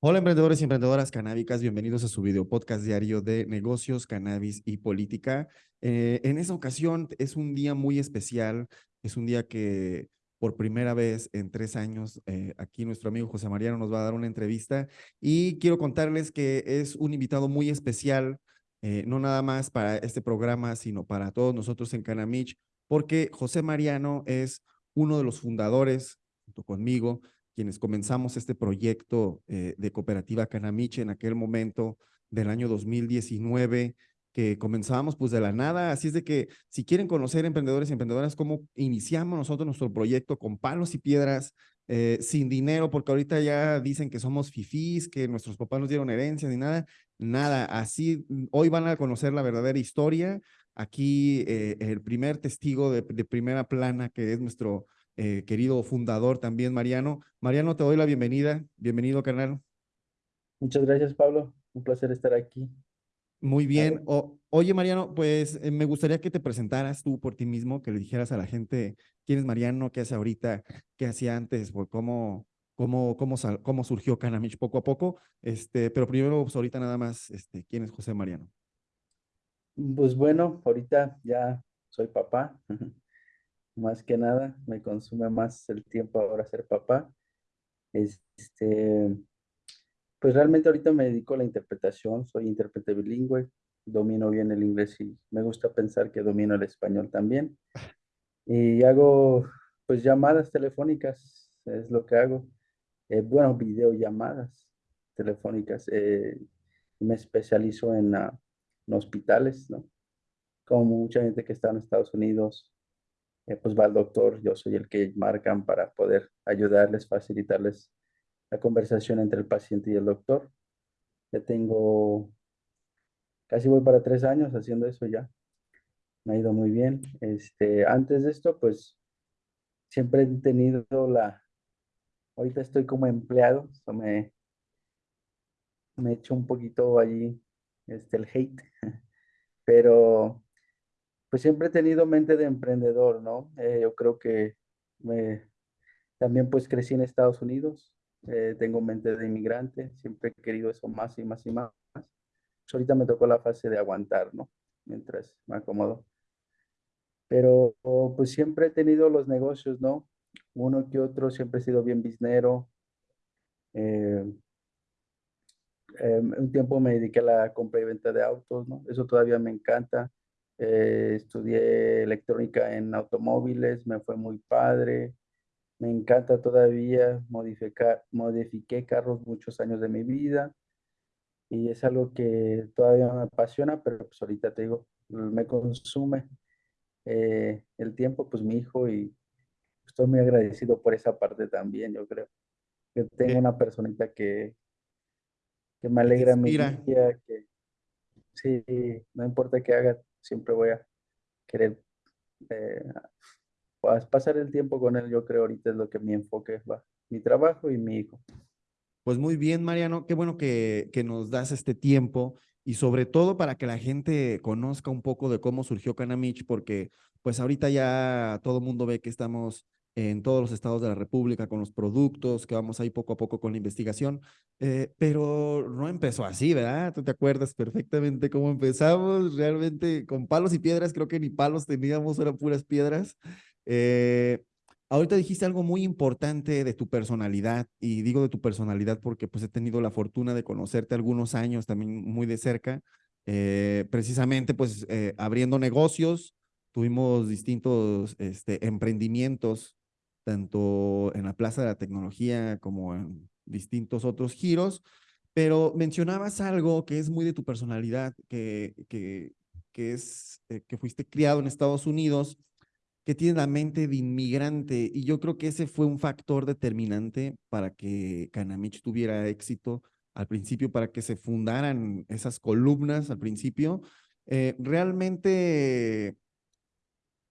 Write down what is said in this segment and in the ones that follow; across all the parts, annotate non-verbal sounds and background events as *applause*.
Hola emprendedores y emprendedoras canábicas, bienvenidos a su video podcast diario de negocios, cannabis y política. Eh, en esta ocasión es un día muy especial, es un día que por primera vez en tres años eh, aquí nuestro amigo José Mariano nos va a dar una entrevista y quiero contarles que es un invitado muy especial, eh, no nada más para este programa, sino para todos nosotros en Canamich, porque José Mariano es uno de los fundadores, junto conmigo, quienes comenzamos este proyecto eh, de cooperativa Canamich en aquel momento del año 2019, que comenzábamos pues de la nada, así es de que si quieren conocer emprendedores y emprendedoras, cómo iniciamos nosotros nuestro proyecto con palos y piedras, eh, sin dinero, porque ahorita ya dicen que somos fifís, que nuestros papás nos dieron herencias ni nada, nada, así hoy van a conocer la verdadera historia, aquí eh, el primer testigo de, de primera plana que es nuestro eh, querido fundador también, Mariano. Mariano, te doy la bienvenida. Bienvenido, canal. Muchas gracias, Pablo. Un placer estar aquí. Muy bien. oye, Mariano, pues eh, me gustaría que te presentaras tú por ti mismo, que le dijeras a la gente quién es Mariano, qué hace ahorita, qué hacía antes, por cómo, cómo, cómo, cómo surgió Canamich poco a poco. Este, pero primero, pues ahorita nada más, este, ¿quién es José Mariano? Pues bueno, ahorita ya soy papá. *laughs* más que nada, me consume más el tiempo ahora ser papá. Este, pues realmente ahorita me dedico a la interpretación, soy intérprete bilingüe, domino bien el inglés y me gusta pensar que domino el español también. Y hago pues llamadas telefónicas, es lo que hago. Eh, bueno, videollamadas telefónicas. Eh, me especializo en, ah, en hospitales, ¿no? Como mucha gente que está en Estados Unidos, eh, pues va al doctor, yo soy el que marcan para poder ayudarles, facilitarles la conversación entre el paciente y el doctor. Ya tengo, casi voy para tres años haciendo eso ya. Me ha ido muy bien. Este, antes de esto, pues siempre he tenido la, ahorita estoy como empleado, me, me echo un poquito allí este, el hate, *laughs* pero pues siempre he tenido mente de emprendedor, ¿no? Eh, yo creo que también pues crecí en Estados Unidos, eh, tengo mente de inmigrante, siempre he querido eso más y más y más. Pues, ahorita me tocó la fase de aguantar, ¿no? Mientras me acomodo. Pero pues siempre he tenido los negocios, ¿no? Uno que otro, siempre he sido bien biznero. Eh, un tiempo me dediqué a la compra y venta de autos, ¿no? Eso todavía me encanta. Eh, estudié electrónica en automóviles, me fue muy padre. Me encanta todavía modificar, modifiqué carros muchos años de mi vida y es algo que todavía me apasiona, pero pues ahorita te digo, me consume eh, el tiempo, pues mi hijo y estoy muy agradecido por esa parte también, yo creo. Que tengo una personita que, que me alegra mi día, que sí, no importa qué haga, siempre voy a querer eh, pasar el tiempo con él, yo creo ahorita es lo que mi enfoque va, mi trabajo y mi hijo. Pues muy bien, Mariano, qué bueno que, que nos das este tiempo y sobre todo para que la gente conozca un poco de cómo surgió Canamich, porque pues ahorita ya todo el mundo ve que estamos en todos los estados de la República con los productos, que vamos ahí poco a poco con la investigación, eh, pero no empezó así, ¿verdad? Tú te acuerdas perfectamente cómo empezamos, realmente con palos y piedras, creo que ni palos teníamos, eran puras piedras. Eh, ahorita dijiste algo muy importante de tu personalidad, y digo de tu personalidad porque pues he tenido la fortuna de conocerte algunos años también muy de cerca, eh, precisamente pues abriendo negocios, tuvimos distintos este, emprendimientos tanto en la Plaza de la Tecnología como en distintos otros giros, pero mencionabas algo que es muy de tu personalidad, que, que, es eh, que fuiste criado en Estados Unidos, que tiene la mente de inmigrante, y yo creo que ese fue un factor determinante para que Canamich tuviera éxito al principio, para que se fundaran esas columnas al principio. Eh, realmente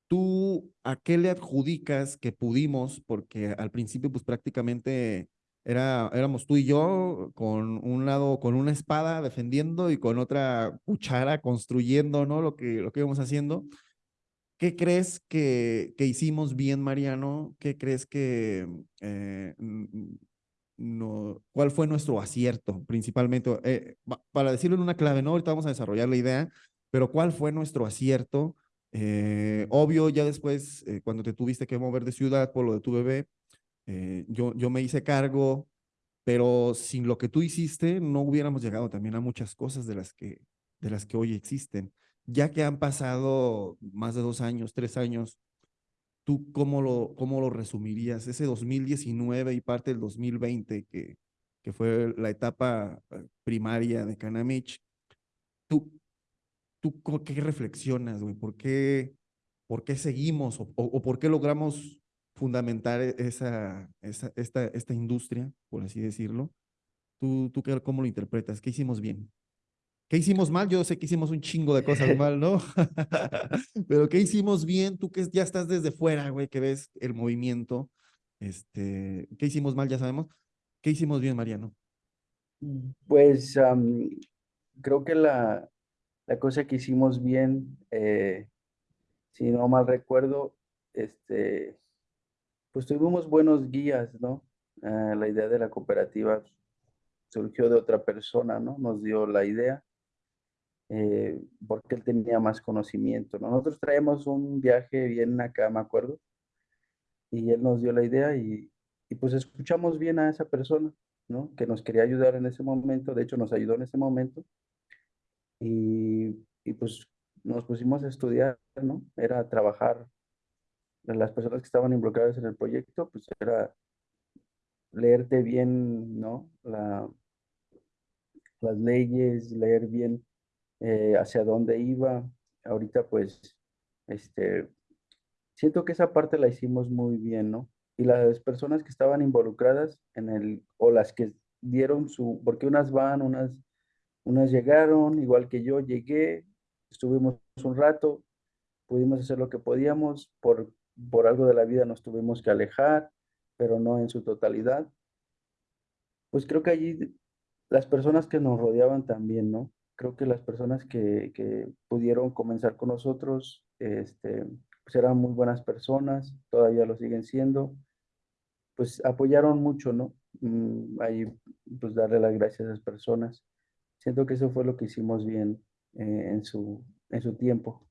¿Tú a qué le adjudicas que pudimos? Porque al principio pues prácticamente era, éramos tú y yo con un lado, con una espada defendiendo y con otra cuchara construyendo, ¿no? Lo que, lo que íbamos haciendo. ¿Qué crees que, que hicimos bien, Mariano? ¿Qué crees que eh, no, cuál fue nuestro acierto principalmente? Eh, para decirlo en una clave, ¿no? Ahorita vamos a desarrollar la idea, pero ¿cuál fue nuestro acierto? Eh, obvio, ya después, eh, cuando te tuviste que mover de ciudad por lo de tu bebé, eh, yo, yo me hice cargo, pero sin lo que tú hiciste, no hubiéramos llegado también a muchas cosas de las que, de las que hoy existen. Ya que han pasado más de dos años, tres años, ¿tú cómo lo, cómo lo resumirías? Ese 2019 y parte del 2020, que, que fue la etapa primaria de Canamich, ¿tú ¿tú qué reflexionas, güey? ¿Por qué, por qué seguimos o, o, por qué logramos fundamentar e, esa, esa, esta, esta industria, por así decirlo? ¿Tú, tú qué, cómo lo interpretas? ¿Qué hicimos bien? ¿Qué hicimos mal? Yo sé que hicimos un chingo de cosas *laughs* mal, ¿no? *laughs* Pero ¿qué hicimos bien? Tú que ya estás desde fuera, güey, que ves el movimiento. Este, ¿Qué hicimos mal? Ya sabemos. ¿Qué hicimos bien, Mariano? Pues um, creo que la, la cosa que hicimos bien, eh, si no mal recuerdo, este, pues tuvimos buenos guías, ¿no? Eh, la idea de la cooperativa surgió de otra persona, ¿no? Nos dio la idea, eh, porque él tenía más conocimiento, Nosotros traemos un viaje bien acá, me acuerdo, y él nos dio la idea y, y pues escuchamos bien a esa persona, ¿no? Que nos quería ayudar en ese momento, de hecho nos ayudó en ese momento, y, pues nos pusimos a estudiar, ¿no? Era trabajar, las personas que estaban involucradas en el proyecto, pues era leerte bien, ¿no? La, las leyes, leer bien eh, hacia dónde iba. Ahorita pues, este, siento que esa parte la hicimos muy bien, ¿no? Y las personas que estaban involucradas en el, o las que dieron su, porque unas van, unas unas llegaron, igual que yo llegué, estuvimos un rato, pudimos hacer lo que podíamos, por, por algo de la vida nos tuvimos que alejar, pero no en su totalidad. Pues creo que allí las personas que nos rodeaban también, ¿no? Creo que las personas que, que pudieron comenzar con nosotros, este, pues eran muy buenas personas, todavía lo siguen siendo, pues apoyaron mucho, ¿no? Mm, ahí, pues darle las gracias a esas personas. Siento que eso fue lo que hicimos bien eh, en, su, en su tiempo.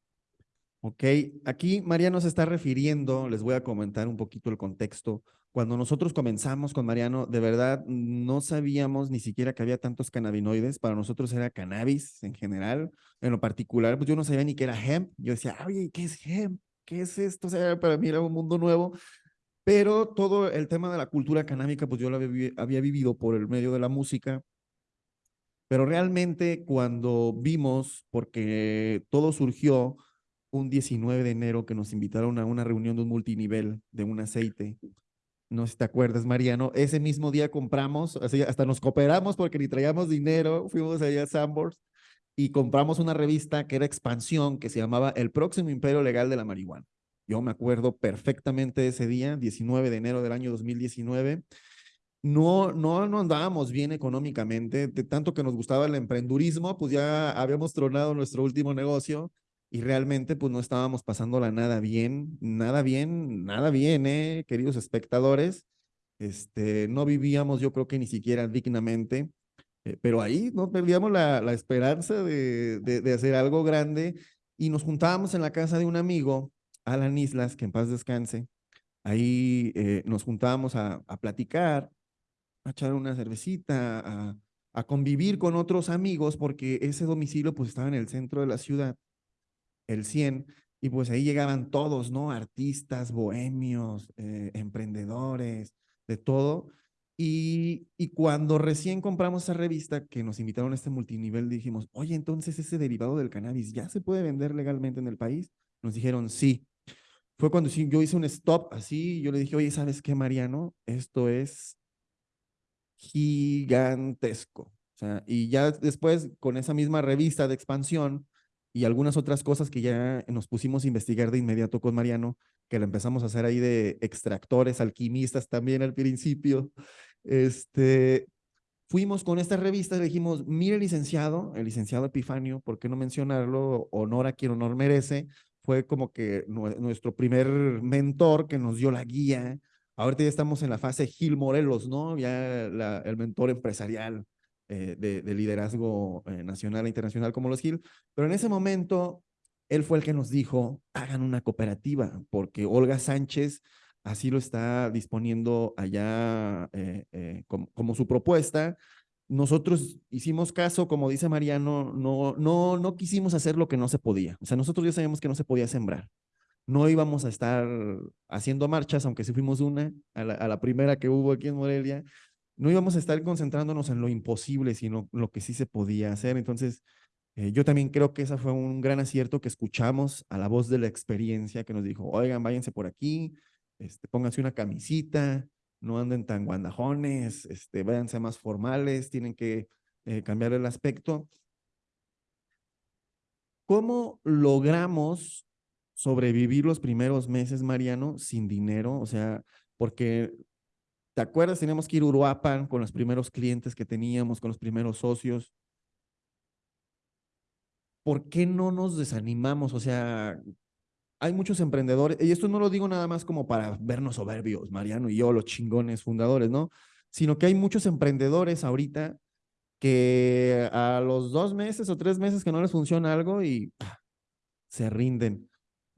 Ok, aquí Mariano se está refiriendo, les voy a comentar un poquito el contexto. Cuando nosotros comenzamos con Mariano, de verdad no sabíamos ni siquiera que había tantos cannabinoides. Para nosotros era cannabis en general. En lo particular, pues yo no sabía ni qué era hemp. Yo decía, oye, ¿qué es hemp? ¿Qué es esto? O sea, para mí era un mundo nuevo. Pero todo el tema de la cultura canábica, pues yo lo había, había vivido por el medio de la música, pero realmente cuando vimos, porque todo surgió un 19 de enero que nos invitaron a una reunión de un multinivel de un aceite. No sé si te acuerdas, Mariano. Ese mismo día compramos, hasta nos cooperamos porque ni traíamos dinero, fuimos allá a Sambors y compramos una revista que era expansión, que se llamaba El próximo imperio legal de la marihuana. Yo me acuerdo perfectamente de ese día, 19 de enero del año 2019 no, no, no andábamos bien económicamente, de tanto que nos gustaba el emprendurismo, pues ya habíamos tronado nuestro último negocio y realmente pues no estábamos pasándola nada bien, nada bien, nada bien, eh, queridos espectadores. Este, no vivíamos yo creo que ni siquiera dignamente, eh, pero ahí no perdíamos la, la esperanza de, de, de, hacer algo grande y nos juntábamos en la casa de un amigo, Alan Islas, que en paz descanse. Ahí eh, nos juntábamos a, a platicar, a echar una cervecita, a, a, convivir con otros amigos, porque ese domicilio pues estaba en el centro de la ciudad, el 100, y pues ahí llegaban todos, ¿no? Artistas, bohemios, eh, emprendedores, de todo. Y, y, cuando recién compramos esa revista que nos invitaron a este multinivel, dijimos, oye, entonces ese derivado del cannabis ya se puede vender legalmente en el país. Nos dijeron, sí. Fue cuando yo hice un stop así, yo le dije, oye, ¿sabes qué, Mariano? Esto es gigantesco. O sea, y ya después, con esa misma revista de expansión y algunas otras cosas que ya nos pusimos a investigar de inmediato con Mariano, que lo empezamos a hacer ahí de extractores, alquimistas también al principio, este, fuimos con esta revista y le dijimos, mire licenciado, el licenciado Epifanio, ¿por qué no mencionarlo? Honor a quien honor merece. fue como que nuestro primer mentor que nos dio la guía. Ahorita ya estamos en la fase Gil Morelos, ¿no? Ya el mentor empresarial eh, de, liderazgo eh, nacional e internacional como los Gil. Pero en ese momento, él fue el que nos dijo, hagan una cooperativa, porque Olga Sánchez así lo está disponiendo allá eh, como, como su propuesta nosotros hicimos caso, como dice Mariano, no, no, no quisimos hacer lo que no se podía. O sea, nosotros ya sabíamos que no se podía sembrar. No íbamos a estar haciendo marchas, aunque sí fuimos una, a la, primera que hubo aquí en Morelia. No íbamos a estar concentrándonos en lo imposible, sino lo que sí se podía hacer. Entonces, eh, yo también creo que esa fue un gran acierto que escuchamos a la voz de la experiencia que nos dijo, oigan, váyanse por aquí, este, pónganse una camisita, no anden tan guandajones, este, váyanse más formales, tienen que eh, cambiar el aspecto. ¿Cómo logramos sobrevivir los primeros meses, Mariano, sin dinero? O sea, porque, ¿te acuerdas? Teníamos que ir a Uruapan con los primeros clientes que teníamos, con los primeros socios. ¿Por qué no nos desanimamos? O sea, hay muchos emprendedores, y esto no lo digo nada más como para vernos soberbios, Mariano y yo, los chingones fundadores, ¿no? Sino que hay muchos emprendedores ahorita que a los dos meses o tres meses que no les funciona algo y ah, se rinden.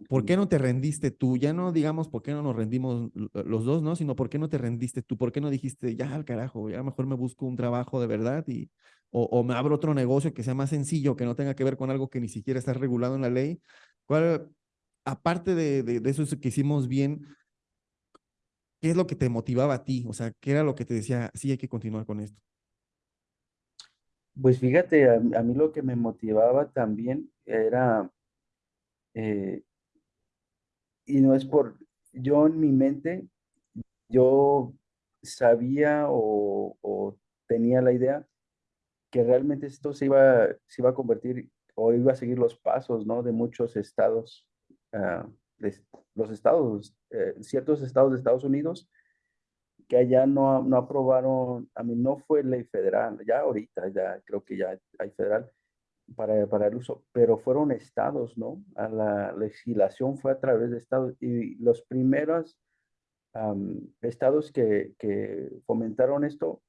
¿Por qué no te rendiste tú? Ya no digamos por qué no nos rendimos los dos, ¿no? Sino por qué no te rendiste tú, por qué no dijiste, ya al carajo, ya mejor me busco un trabajo de verdad y, o, o me abro otro negocio que sea más sencillo, que no tenga que ver con algo que ni siquiera está regulado en la ley. ¿Cuál, aparte de, de, eso que hicimos bien, ¿qué es lo que te motivaba a ti? O sea, ¿qué era lo que te decía, sí, hay que continuar con esto? Pues fíjate, a, mí lo que me motivaba también era, eh, y no es por, yo en mi mente, yo sabía o, tenía la idea que realmente esto se iba, se iba a convertir o iba a seguir los pasos, ¿no? De muchos estados Ah, los estados, eh, ciertos estados de Estados Unidos que allá no, no aprobaron, a mí no fue ley federal, ya ahorita, ya creo que ya hay federal para, para el uso, pero fueron estados, ¿no? A la legislación fue a través de estados y los primeros estados que, que fomentaron esto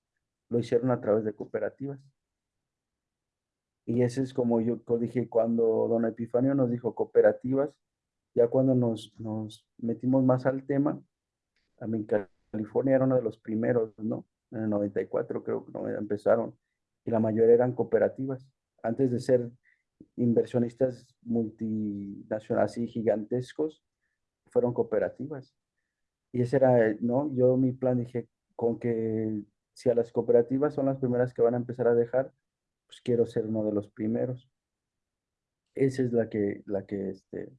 lo hicieron a través de cooperativas. Y ese es como yo dije, cuando don Epifanio nos dijo cooperativas, ya cuando nos, nos metimos más al tema, a California era uno de los primeros, ¿no? En el 94 creo que empezaron, y la mayoría eran cooperativas. Antes de ser inversionistas multinacionales y gigantescos, fueron cooperativas. Y ese era, ¿no? Yo mi plan dije, con que si a las cooperativas son las primeras que van a empezar a dejar, pues quiero ser uno de los primeros. Esa es la que, la que, este,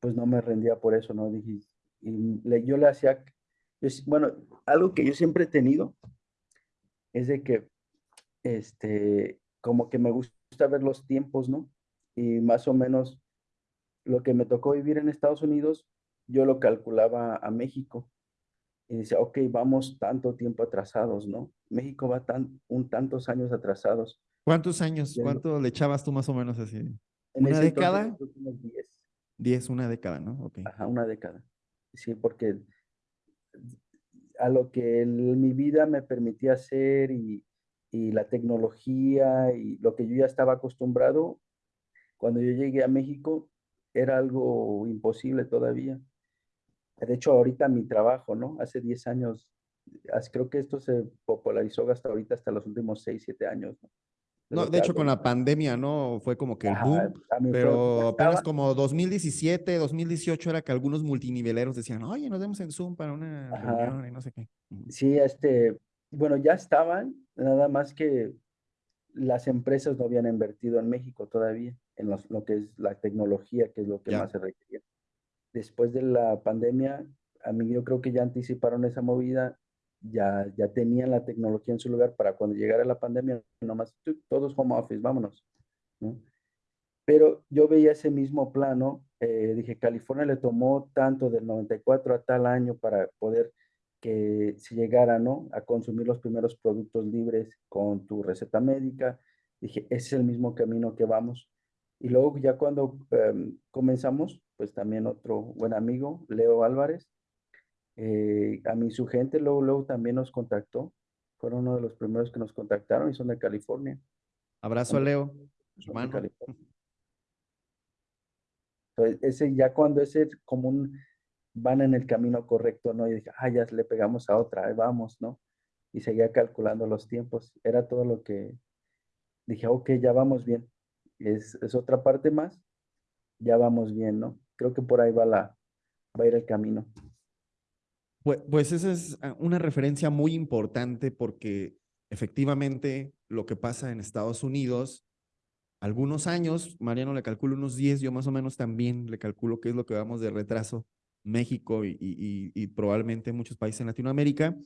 pues no me rendía por eso, ¿no? Dije, y yo le hacía, bueno, algo que yo siempre he tenido es de que, este, como que me gusta ver los tiempos, ¿no? Y más o menos lo que me tocó vivir en Estados Unidos, yo lo calculaba a México. Y decía, ok, vamos tanto tiempo atrasados, ¿no? México va tan, un tantos años atrasados. ¿Cuántos años? ¿Cuánto le echabas tú más o menos así? ¿Una década? 10, una década, ¿no? Okay. Ajá, una década. Sí, porque a lo que mi vida me permitía hacer y, y, la tecnología y lo que yo ya estaba acostumbrado, cuando yo llegué a México era algo imposible todavía. De hecho, ahorita mi trabajo, ¿no? Hace 10 años, creo que esto se popularizó hasta ahorita, hasta los últimos 6, 7 años, ¿no? No, de hecho, con la pandemia, ¿no? Fue como que el boom, pero apenas como 2017, 2018 era que algunos multiniveleros decían, oye, nos vemos en Zoom para una reunión y no sé qué. Sí, este, bueno, ya estaban, nada más que las empresas no habían invertido en México todavía, en lo que es la tecnología, que es lo que más se requería. Después de la pandemia, a mí yo creo que ya anticiparon esa movida ya, ya tenían la tecnología en su lugar para cuando llegara la pandemia, nomás todos home office, vámonos. Pero yo veía ese mismo plano, eh, dije, California le tomó tanto del 94 a tal año para poder que se llegara ¿no? a consumir los primeros productos libres con tu receta médica. Dije, ese es el mismo camino que vamos. Y luego ya cuando em, comenzamos, pues también otro buen amigo, Leo Álvarez, eh, a mí su gente luego, luego también nos contactó. Fueron uno de los primeros que nos contactaron y son de California. Abrazo a Leo, hermano. Entonces, ese ya cuando ese como un van en el camino correcto, ¿no? Y dije, ah, ya le pegamos a otra, ahí vamos, ¿no? Y seguía calculando los tiempos. Era todo lo que dije, ok, ya vamos bien. Es, otra parte más, ya vamos bien, ¿no? Creo que por ahí va, la, va a ir el camino. Pues, pues esa es ah, una referencia muy importante porque efectivamente lo que pasa en Estados Unidos, algunos años, Mariano le calculo unos 10, yo más o menos también le calculo qué es lo que vamos de retraso, México y, probablemente muchos países en Latinoamérica.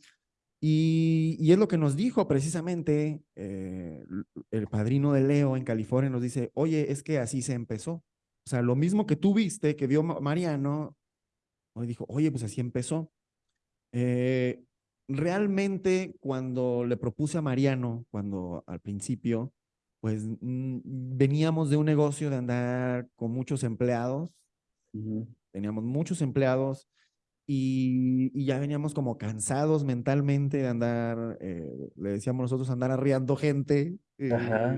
Y, es lo que nos dijo precisamente eh, el padrino de Leo en California, nos dice, oye, es que así se empezó. O sea, lo mismo que tú viste, que vio Mariano, hoy dijo, oye, pues así empezó. Eh, realmente cuando le propuse a Mariano, cuando al principio, pues veníamos de un negocio de andar con muchos empleados, teníamos muchos empleados y, ya veníamos como cansados mentalmente de andar, eh, le decíamos nosotros, andar arriando gente. Eh,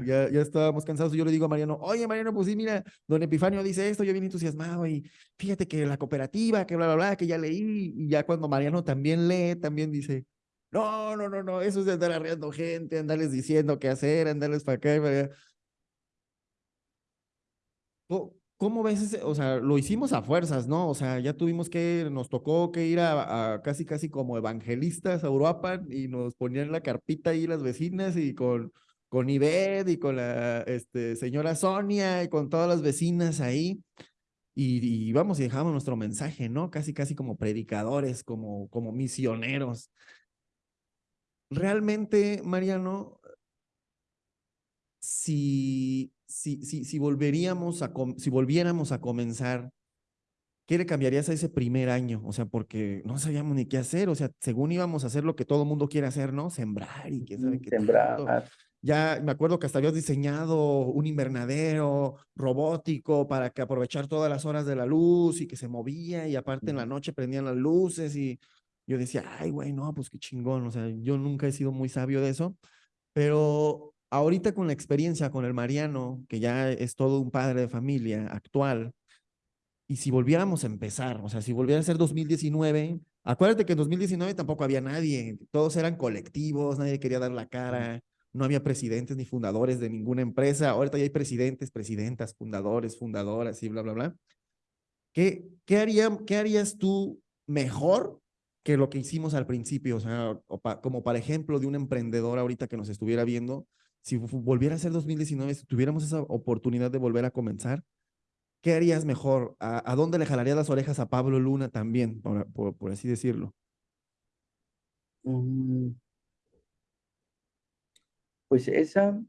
ya, ya estábamos cansados y yo le digo a Mariano, oye Mariano, pues sí, mira, don Epifanio dice esto, yo bien entusiasmado y fíjate que la cooperativa, que bla, bla, bla, que ya leí y ya cuando Mariano también lee, también dice, no, no, no, no, eso es de andar arriando gente, andarles diciendo qué hacer, andarles para acá y para allá. ¿Cómo ves ese? O sea, lo hicimos a fuerzas, ¿no? O sea, ya tuvimos que, nos tocó que ir a, casi, casi como evangelistas a Europa y nos ponían la carpita ahí las vecinas y con, con Ivette y con la este, señora Sonia y con todas las vecinas ahí. Y, y vamos y dejamos nuestro mensaje, ¿no? Casi, casi como predicadores, como, como misioneros. Realmente, Mariano, si si, si, si, volveríamos a, si volviéramos a comenzar, ¿qué le cambiarías a ese primer año? O sea, porque no sabíamos ni qué hacer, o sea, según íbamos a hacer lo que todo el mundo quiere hacer, ¿no? Sembrar y quién sabe qué. Sembrar. Ya me acuerdo que hasta habías diseñado un invernadero robótico para que aprovechar todas las horas de la luz y que se movía y aparte en la noche prendían las luces y yo decía, ay, güey, no, pues qué chingón, o sea, yo nunca he sido muy sabio de eso, pero ahorita con la experiencia con el Mariano, que ya es todo un padre de familia actual, y si volviéramos a empezar, o sea, si volviera a ser 2019, acuérdate que en 2019 tampoco había nadie, todos eran colectivos, nadie quería dar la cara, no había presidentes ni fundadores de ninguna empresa, ahorita ya hay presidentes, presidentas, fundadores, fundadoras y bla, bla, bla. ¿Qué, qué, haría, qué harías tú mejor que lo que hicimos al principio? O sea, como para ejemplo de un emprendedor ahorita que nos estuviera viendo, si volviera a ser 2019, si tuviéramos esa oportunidad de volver a comenzar, ¿qué harías mejor? ¿A, dónde le jalarías las orejas a Pablo Luna también, por, así decirlo? Mm. Pues esa,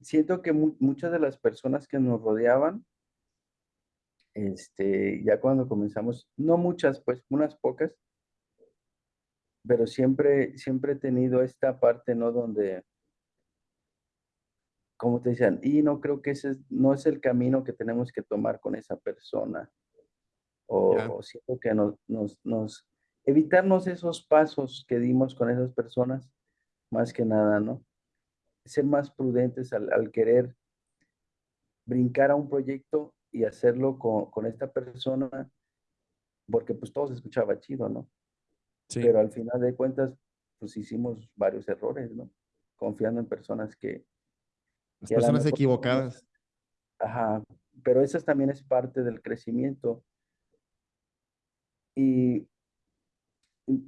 siento que muchas de las personas que nos rodeaban, este, ya cuando comenzamos, no muchas, pues unas pocas, pero siempre, siempre he tenido esta parte, ¿no? Donde, como te decían, y no creo que ese no es el camino que tenemos que tomar con esa persona. O, siento que nos, nos, nos, evitarnos esos pasos que dimos con esas personas, más que nada, ¿no? Ser más prudentes al, al querer brincar a un proyecto y hacerlo con, con esta persona, porque pues todo se escuchaba chido, ¿no? Pero al final de cuentas, pues hicimos varios errores, ¿no? Confiando en personas que... Las personas equivocadas. Ajá, pero eso también es parte del crecimiento. Y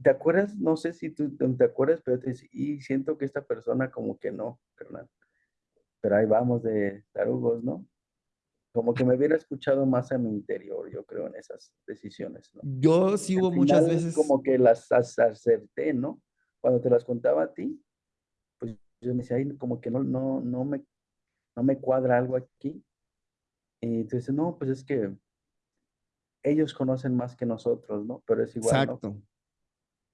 ¿te acuerdas? No sé si tú te acuerdas, pero te y siento que esta persona como que no. Pero ahí vamos de tarugos, ¿no? Como que me hubiera escuchado más a mi interior, yo creo, en esas decisiones. ¿no? Yo sí hubo muchas veces. Como que las acerté, ¿no? Cuando te las contaba a ti, pues yo me decía, ahí como que no, no, no, me, no me cuadra algo aquí. Y entonces, no, pues es que ellos conocen más que nosotros, ¿no? Pero es igual. Exacto.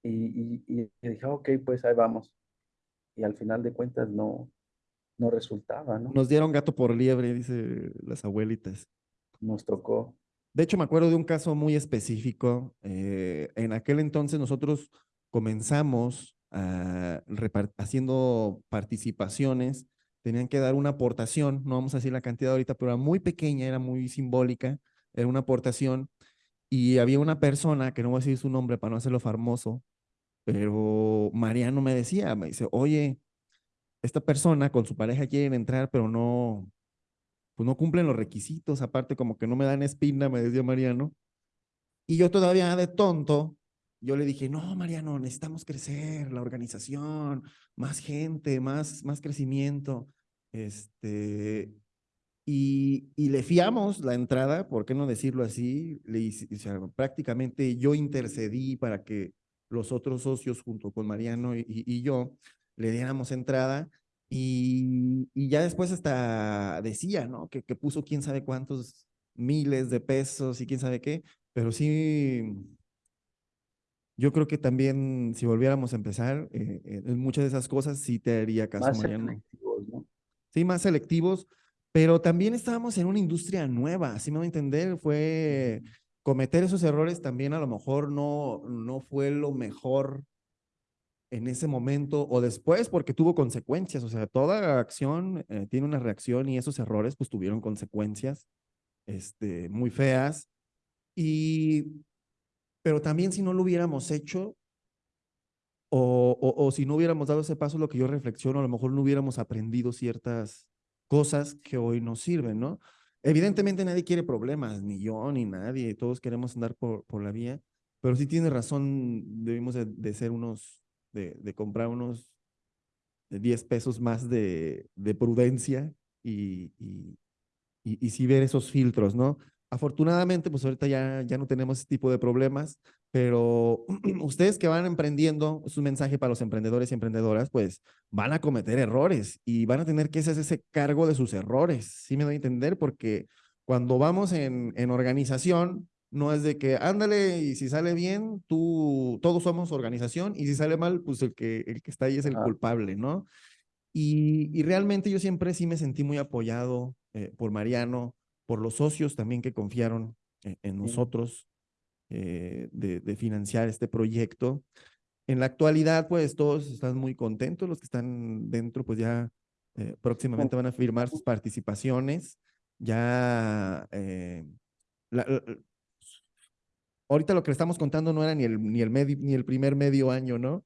Y, y, y dije, ok, pues ahí vamos. Y al final de cuentas, no, no resultaba, ¿no? Nos dieron gato por liebre, dice las abuelitas. Nos tocó. De hecho, me acuerdo de un caso muy específico. Eh, en aquel entonces nosotros comenzamos a haciendo participaciones, tenían que dar una aportación, no vamos a decir la cantidad ahorita, pero era muy pequeña, era muy simbólica, era una aportación y había una persona, que no voy a decir su nombre para no hacerlo famoso, pero Mariano me decía, me dice, oye, esta persona con su pareja quieren entrar, pero no, pues no cumplen los requisitos, aparte como que no me dan espina, me decía Mariano. Y yo todavía de tonto, yo le dije, no, Mariano, necesitamos crecer, la organización, más gente, más, más crecimiento. Este, y, y le fiamos la entrada, ¿por qué no decirlo así? Le, prácticamente yo intercedí para que los otros socios junto con Mariano y, y yo le diéramos entrada y, y, ya después hasta decía, ¿no? Que, que puso quién sabe cuántos miles de pesos y quién sabe qué, pero sí, yo creo que también si volviéramos a empezar, eh, eh, en muchas de esas cosas sí te haría caso, más Mariano. selectivos, ¿no? Sí, más selectivos, pero también estábamos en una industria nueva, así me voy a entender, fue cometer esos errores también a lo mejor no, no fue lo mejor en ese momento o después porque tuvo consecuencias, o sea, toda acción eh, tiene una reacción y esos errores pues tuvieron consecuencias este, muy feas. Y, pero también si no lo hubiéramos hecho o, o, si no hubiéramos dado ese paso, lo que yo reflexiono, a lo mejor no hubiéramos aprendido ciertas cosas que hoy nos sirven, ¿no? Evidentemente nadie quiere problemas, ni yo, ni nadie, todos queremos andar por, por la vía, pero sí tiene razón, debemos de, de ser unos de, comprar unos 10 pesos más de, de prudencia y, y, y, ver esos filtros, ¿no? Afortunadamente, pues ahorita ya, ya no tenemos ese tipo de problemas, pero *clears throat* ustedes que van emprendiendo, es un mensaje para los emprendedores y emprendedoras, pues van a cometer errores y van a tener que hacer ese cargo de sus errores, ¿sí me doy a entender? Porque cuando vamos en, en organización, no es de que ándale y si sale bien, tú, todos somos organización y si sale mal, pues el que, el que está ahí es el culpable, ¿no? Y, y, realmente yo siempre sí me sentí muy apoyado eh, por Mariano, por los socios también que confiaron eh, en nosotros eh, de, de, financiar este proyecto. En la actualidad, pues todos están muy contentos, los que están dentro, pues ya próximamente van a firmar sus participaciones. Ya la, ahorita lo que le estamos contando no era ni el, ni el, ni el primer medio año, ¿no?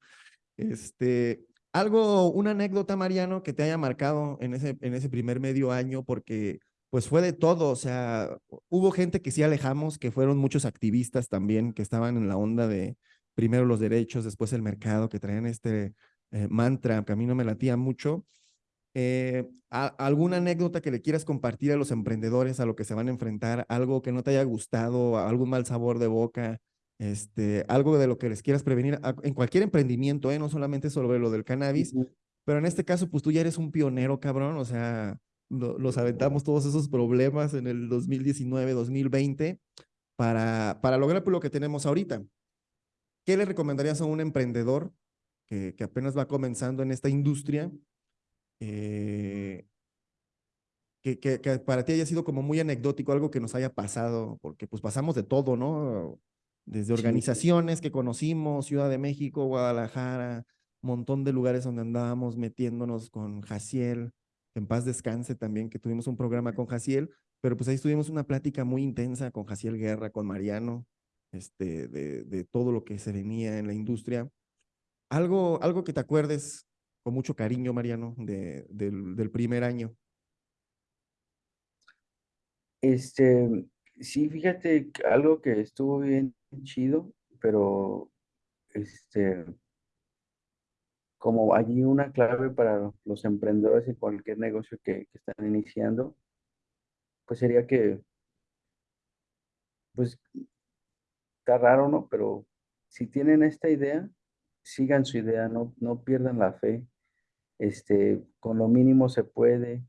Este, algo, una anécdota, Mariano, que te haya marcado en ese, en ese primer medio año, porque pues fue de todo, o sea, hubo gente que sí alejamos, que fueron muchos activistas también, que estaban en la onda de primero los derechos, después el mercado, que traían este eh, mantra que a mí no me latía mucho, eh, ¿Alguna anécdota que le quieras compartir a los emprendedores a lo que se van a enfrentar? ¿Algo que no te haya gustado? ¿Algún mal sabor de boca? Este, algo de lo que les quieras prevenir en cualquier emprendimiento, ¿eh? no solamente sobre lo del cannabis, pero en este caso, pues tú ya eres un pionero, cabrón, o sea, los aventamos todos esos problemas en el 2019, 2020 para, para lograr pues, lo que tenemos ahorita. ¿Qué le recomendarías a un emprendedor que, que apenas va comenzando en esta industria eh, que, que, para ti haya sido como muy anecdótico, algo que nos haya pasado, porque pues pasamos de todo, ¿no? Desde organizaciones que conocimos, Ciudad de México, Guadalajara, montón de lugares donde andábamos metiéndonos con Jaciel, en paz descanse también, que tuvimos un programa con Jaciel, pero pues ahí tuvimos una plática muy intensa con Jaciel Guerra, con Mariano, este, de, de todo lo que se venía en la industria. Algo, algo que te acuerdes con mucho cariño, Mariano, de, del, primer año. Este, sí, fíjate, algo que estuvo bien chido, pero este, como allí una clave para los emprendedores y cualquier negocio que, que están iniciando, pues sería que, pues, está raro, ¿no? Pero si tienen esta idea, sigan su idea, no, no pierdan la fe, este, con lo mínimo se puede.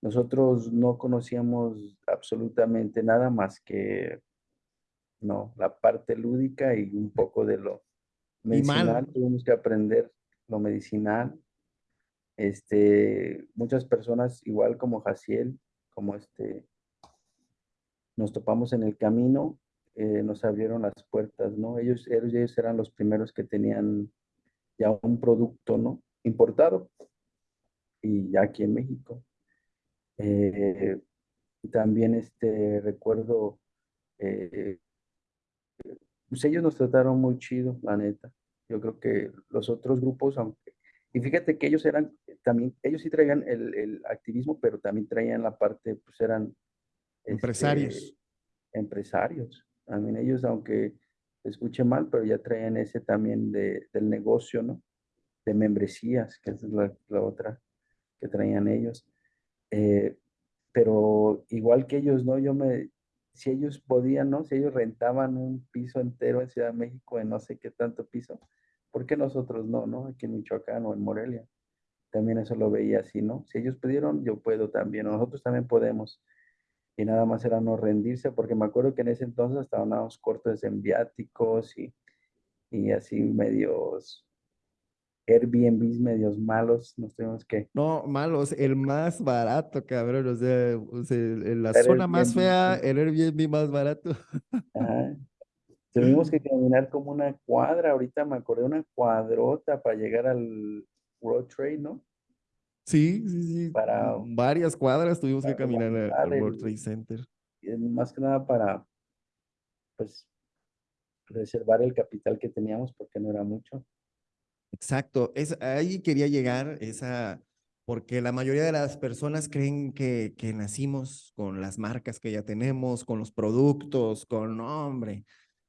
Nosotros no conocíamos absolutamente nada más que no, la parte lúdica y un poco de lo medicinal. Tuvimos que aprender lo medicinal. Este, muchas personas, igual como Jaciel, como este, nos topamos en el camino, eh, nos abrieron las puertas, ¿no? Ellos, ellos, ellos eran los primeros que tenían ya un producto, ¿no? Importado y ya aquí en México. Eh, también este, recuerdo, eh, pues ellos nos trataron muy chido, la neta. Yo creo que los otros grupos, aunque, y fíjate que ellos eran, también, ellos sí traían el, el activismo, pero también traían la parte, pues eran empresarios. Este, empresarios. También ellos, aunque escuche mal, pero ya traían ese también de, del negocio, ¿no? De membresías, que es la, otra que traían ellos. Eh, pero igual que ellos, ¿no? Yo me, si ellos podían, ¿no? Si ellos rentaban un piso entero en Ciudad de México, en no sé qué tanto piso, ¿por qué nosotros no, no? Aquí en Michoacán o en Morelia. También eso lo veía así, ¿no? Si ellos pudieron, yo puedo también, nosotros también podemos. Y nada más era no rendirse, porque me acuerdo que en ese entonces estábamos cortos en viáticos y, y así medios Airbnbs medios malos, nos tenemos que... No, malos, el más barato, cabrón, o sea, en la zona más fea, el Airbnb más barato. Ajá. *laughs* Tuvimos que caminar como una cuadra, ahorita me acordé, una cuadrota para llegar al World Trade, ¿no? Sí, sí, sí. Para, Varias cuadras tuvimos que caminar al World Trade Center. Más que nada para, pues, reservar el capital que teníamos porque no era mucho. Exacto, es, ahí quería llegar, esa, porque la mayoría de las personas creen que, que nacimos con las marcas que ya tenemos, con los productos, con, nombre.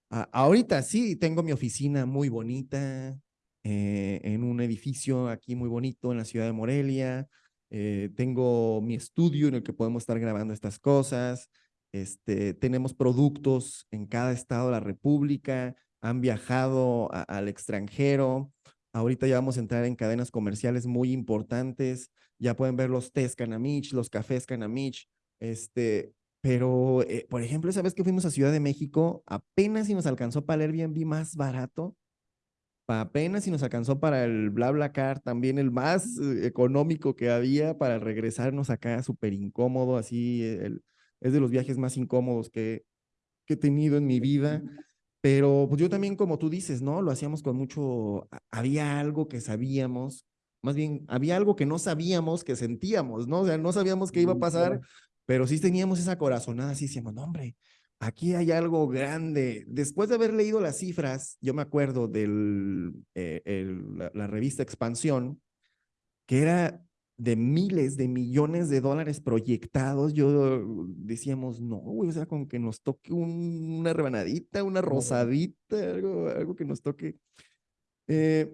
ahorita sí, tengo mi oficina muy bonita, eh, en un edificio aquí muy bonito en la ciudad de Morelia. Eh, tengo mi estudio en el que podemos estar grabando estas cosas. Este, tenemos productos en cada estado de la República, han viajado al extranjero. Ahorita ya vamos a entrar en cadenas comerciales muy importantes. Ya pueden ver los tés Canamich, los cafés Canamich. Este, pero, eh, por ejemplo, esa vez que fuimos a Ciudad de México, apenas si nos alcanzó para el Airbnb más barato. Apenas si nos alcanzó para el BlaBlaCar, también el más eh, económico que había para regresarnos acá, súper incómodo, así, es de los viajes más incómodos que, que he tenido en mi vida. Pero pues yo también, como tú dices, ¿no? Lo hacíamos con mucho, había algo que sabíamos, más bien, había algo que no sabíamos, que sentíamos, ¿no? O sea, no sabíamos qué iba a pasar, pero sí teníamos esa corazonada, así decíamos, no, hombre, aquí hay algo grande. Después de haber leído las cifras, yo me acuerdo de eh, la, la, revista Expansión, que era de miles de millones de dólares proyectados, yo decíamos, no, güey, o sea, con que nos toque una rebanadita, una rosadita, algo, algo que nos toque. Eh,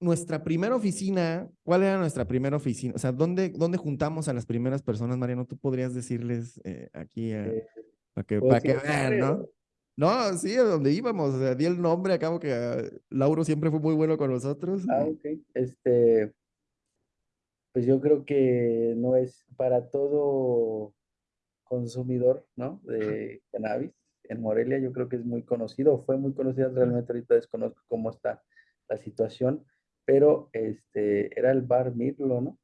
nuestra primera oficina, ¿cuál era nuestra primera oficina? O sea, ¿dónde, dónde juntamos a las primeras personas, Mariano? Tú podrías decirles eh, aquí eh, para que, pues para que vean, ¿no? No, sí, a donde íbamos, o sea, di el nombre, acabo que uh, Lauro siempre fue muy bueno con nosotros. Ah, ok. Este, pues yo creo que no es para todo consumidor, ¿no? De cannabis. En Morelia yo creo que es muy conocido, fue muy conocido, realmente ahorita desconozco cómo está la situación, pero este, era el bar Mirlo, ¿no?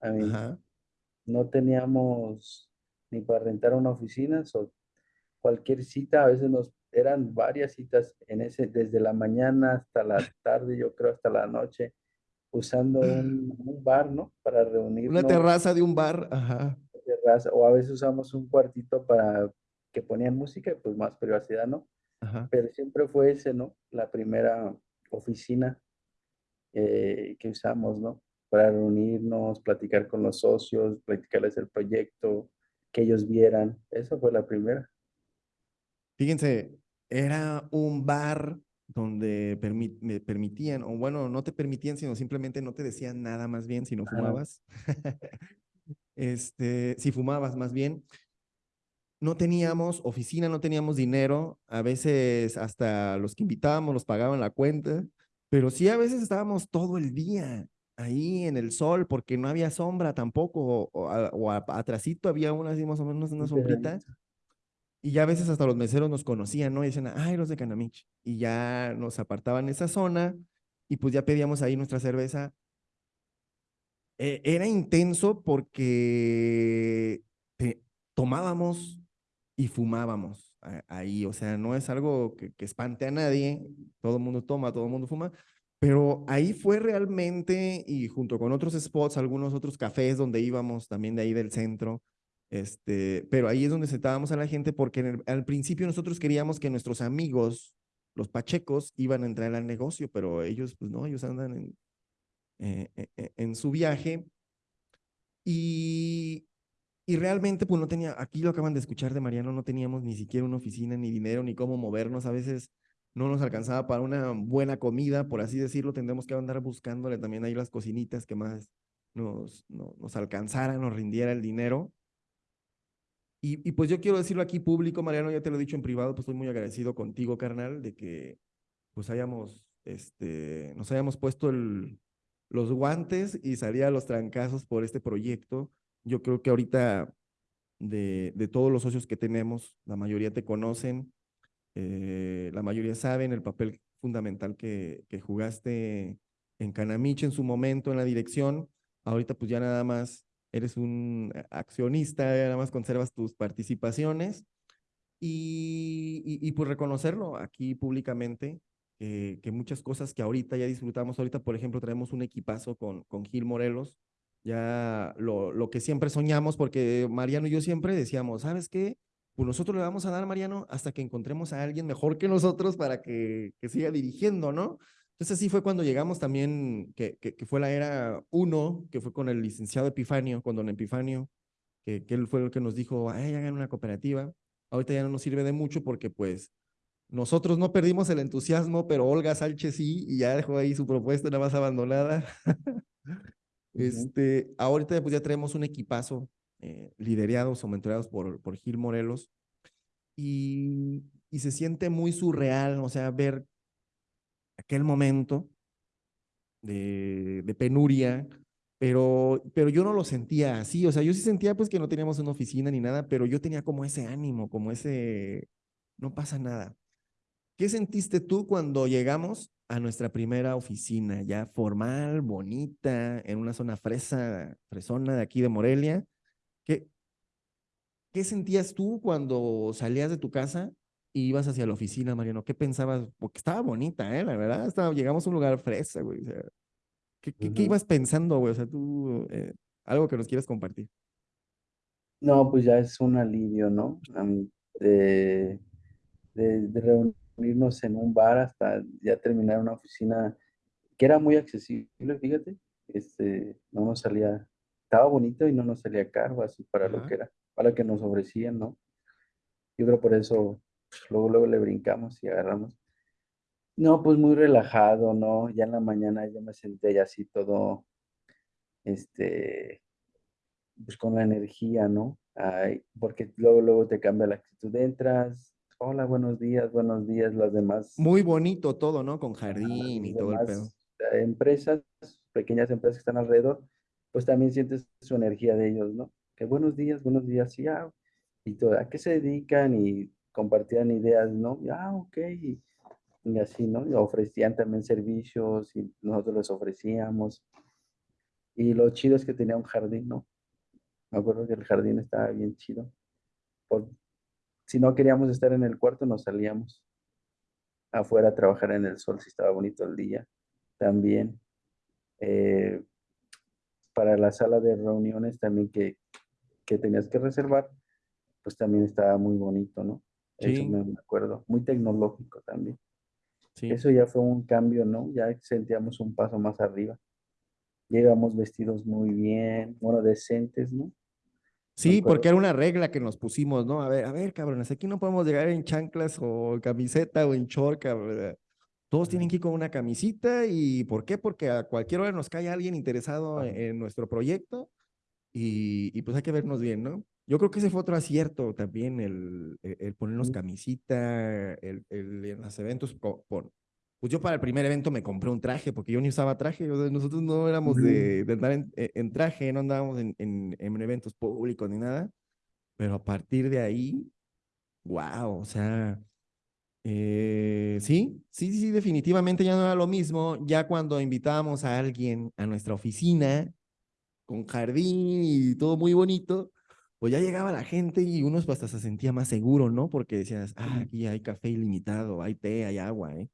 A mí, no teníamos ni para rentar una oficina, so, cualquier cita, a veces nos eran varias citas en ese, desde la mañana hasta la *laughs* tarde, yo creo hasta la noche, usando *clears throat* un, bar, ¿no? Para reunirnos. Una terraza de un bar, ajá. Terraza, o a veces usamos un cuartito para que ponían música, pues más privacidad, ¿no? Ajá. Pero siempre fue ese, ¿no? La primera oficina eh, que usamos, ¿no? Para reunirnos, platicar con los socios, platicarles el proyecto, que ellos vieran. Esa fue la primera. Fíjense, era un bar donde me permitían, o bueno, no te permitían, sino simplemente no te decían nada más bien si no fumabas. *laughs* este, si fumabas más bien. No teníamos oficina, no teníamos dinero, a veces hasta los que invitábamos nos pagaban la cuenta, pero sí a veces estábamos todo el día ahí en el sol porque no había sombra tampoco, o, o, atrasito había una así más o menos una sombrita y ya a veces hasta los meseros nos conocían, ¿no? Y decían, ay, los de Canamich. Y ya nos apartaban esa zona y pues ya pedíamos ahí nuestra cerveza. Eh, era intenso porque tomábamos y fumábamos ahí, o sea, no es algo que, que espante a nadie, todo el mundo toma, todo el mundo fuma, pero ahí fue realmente, y junto con otros spots, algunos otros cafés donde íbamos también de ahí del centro, este, pero ahí es donde sentábamos a la gente porque al principio nosotros queríamos que nuestros amigos, los pachecos, iban a entrar al negocio, pero ellos, pues no, ellos andan en, eh, eh, eh, su viaje. Y, realmente, pues no tenía, aquí lo acaban de escuchar de Mariano, no teníamos ni siquiera una oficina, ni dinero, ni cómo movernos. A veces no nos alcanzaba para una buena comida, por así decirlo. Tendremos que andar buscándole también ahí las cocinitas que más nos, no, nos alcanzara, nos rindiera el dinero. Y, pues yo quiero decirlo aquí público, Mariano, ya te lo he dicho en privado, pues estoy muy agradecido contigo, carnal, de que pues hayamos, este, nos hayamos puesto los guantes y salir a los trancazos por este proyecto. Yo creo que ahorita de, de todos los socios que tenemos, la mayoría te conocen, eh, la mayoría saben el papel fundamental que, que jugaste en Canamich en su momento en la dirección. Ahorita pues ya nada más eres un accionista, nada más conservas tus participaciones y, y, pues reconocerlo aquí públicamente, que muchas cosas que ahorita ya disfrutamos, ahorita por ejemplo traemos un equipazo con, con Gil Morelos, ya lo, lo que siempre soñamos, porque Mariano y yo siempre decíamos, ¿sabes qué? Pues nosotros le vamos a dar, Mariano, hasta que encontremos a alguien mejor que nosotros para que, que siga dirigiendo, ¿no? Entonces así fue cuando llegamos también, que, que, fue la era uno, que fue con el licenciado Epifanio, con don Epifanio, que, que él fue el que nos dijo, ay, hagan una cooperativa. Ahorita ya no nos sirve de mucho porque pues nosotros no perdimos el entusiasmo, pero Olga Sánchez sí, y ya dejó ahí su propuesta nada más abandonada. *laughs* este, ahorita pues ya tenemos un equipazo eh, liderados o mentoreados por, por Gil Morelos y, y se siente muy surreal, o sea, ver aquel momento de, penuria, pero, pero yo no lo sentía así, o sea, yo sí sentía pues que no teníamos una oficina ni nada, pero yo tenía como ese ánimo, como ese, no pasa nada. ¿Qué sentiste tú cuando llegamos a nuestra primera oficina, ya formal, bonita, en una zona fresa, fresona de aquí de Morelia? ¿Qué, ¿Qué sentías tú cuando salías de tu casa y ibas hacia la oficina, Mariano? ¿Qué pensabas? Porque estaba bonita, ¿eh? La verdad, estaba, llegamos a un lugar fresa, güey. O sea, ¿qué, qué, ibas pensando, güey? O sea, tú, eh, algo que nos quieras compartir. No, pues ya es un alivio, ¿no? de, de, reunirnos en un bar hasta ya terminar una oficina que era muy accesible, fíjate. Este, no nos salía, estaba bonito y no nos salía caro, así para lo que era, para lo que nos ofrecían, ¿no? Yo creo por eso luego, luego le brincamos y agarramos. No, pues muy relajado, ¿no? Ya en la mañana yo me senté ya así todo, este, pues con la energía, ¿no? Ay, porque luego, luego te cambia la actitud, entras, hola, buenos días, buenos días, las demás. Muy bonito todo, ¿no? Con jardín y todo el pedo. Empresas, pequeñas empresas que están alrededor, pues también sientes su energía de ellos, ¿no? Que buenos días, buenos días, y, ah, y todo, ¿a qué se dedican? Y compartían ideas, ¿no? ah, ok, y, así, ¿no? Y ofrecían también servicios y nosotros les ofrecíamos. Y lo chido es que tenía un jardín, ¿no? Me acuerdo que el jardín estaba bien chido. Por, si no queríamos estar en el cuarto, nos salíamos afuera a trabajar en el sol si estaba bonito el día. También eh, para la sala de reuniones también que, que tenías que reservar, pues también estaba muy bonito, ¿no? Eso me acuerdo. Muy tecnológico también. Sí. Eso ya fue un cambio, ¿no? Ya sentíamos un paso más arriba. Llegamos vestidos muy bien, bueno, decentes, ¿no? Sí, porque era una regla que nos pusimos, ¿no? A ver, a ver, cabrones, aquí no podemos llegar en chanclas o camiseta o en chorca, ¿verdad? Todos tienen que ir con una camisita y ¿por qué? Porque a cualquier hora nos cae alguien interesado en, nuestro proyecto y, y, pues hay que vernos bien, ¿no? Yo creo que ese fue otro acierto también, el, e, el, ponernos camisita, el, el, en los eventos. Por, pues yo para el primer evento me compré un traje, porque yo ni usaba traje, nosotros no éramos de, de andar en, e, en, traje, no andábamos en, en, en, eventos públicos ni nada, pero a partir de ahí, wow, o sea, Eh, sí, sí, sí, definitivamente ya no era lo mismo. Ya cuando invitábamos a alguien a nuestra oficina con jardín y todo muy bonito, pues ya llegaba la gente y uno hasta se sentía más seguro, ¿no? Porque decías, ah, aquí hay café ilimitado, hay té, hay agua, ¿eh?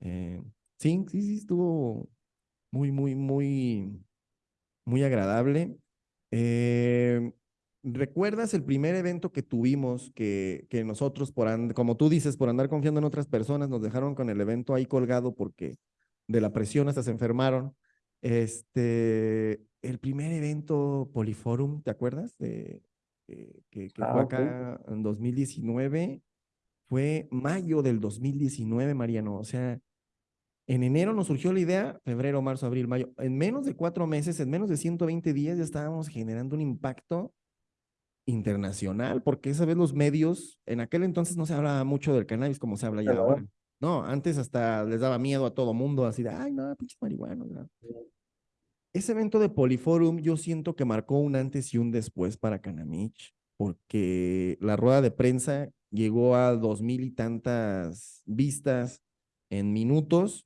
eh sí, sí, sí, estuvo muy, muy, muy, muy agradable. Eh, ¿Recuerdas el primer evento que tuvimos que, que nosotros, por como tú dices, por andar confiando en otras personas, nos dejaron con el evento ahí colgado porque de la presión hasta se enfermaron? Este, el primer evento Poliforum, ¿te acuerdas? De, eh, que, que fue ah, acá en 2019, fue mayo del 2019, Mariano. O sea, en enero nos surgió la idea, febrero, marzo, abril, mayo. En menos de cuatro meses, en menos de 120 días, ya estábamos generando un impacto internacional, porque esa vez los medios, en aquel entonces no se hablaba mucho del cannabis como se habla ya ahora. No, antes hasta les daba miedo a todo mundo, así de, ay, no, pinche marihuana. Ese evento de Poliforum yo siento que marcó un antes y un después para Canamich, porque la rueda de prensa llegó a dos mil y tantas vistas en minutos.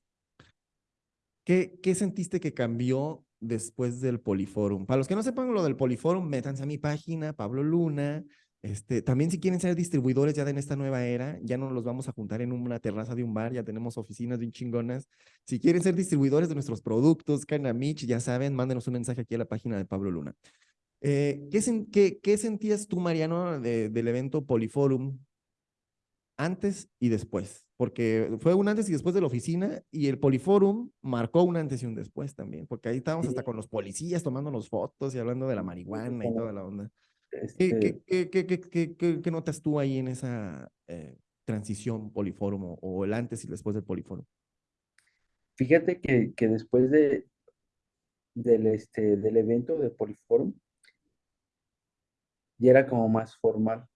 ¿Qué, ¿Qué sentiste que cambió después del Poliforum? Para los que no sepan lo del Poliforum, métanse a mi página, Pablo Luna, este, también si quieren ser distribuidores ya en esta nueva era, ya no los vamos a juntar en una terraza de un bar, ya tenemos oficinas bien chingonas. Si quieren ser distribuidores de nuestros productos, Canamich, ya saben, mándenos un mensaje aquí a la página de Pablo Luna. Eh, ¿qué, qué, sentías tú, Mariano, del evento Poliforum antes y después? Porque fue un antes y después de la oficina y el Poliforum marcó un antes y un después también, porque ahí estábamos hasta con los policías tomándonos fotos y hablando de la marihuana y toda la onda. ¿Qué, este qué, notas tú ahí en esa eh, transición Poliforum o, el antes y después del Poliforum? Fíjate que, que después de, del, este, del evento de Poliforum, ya era como más formal,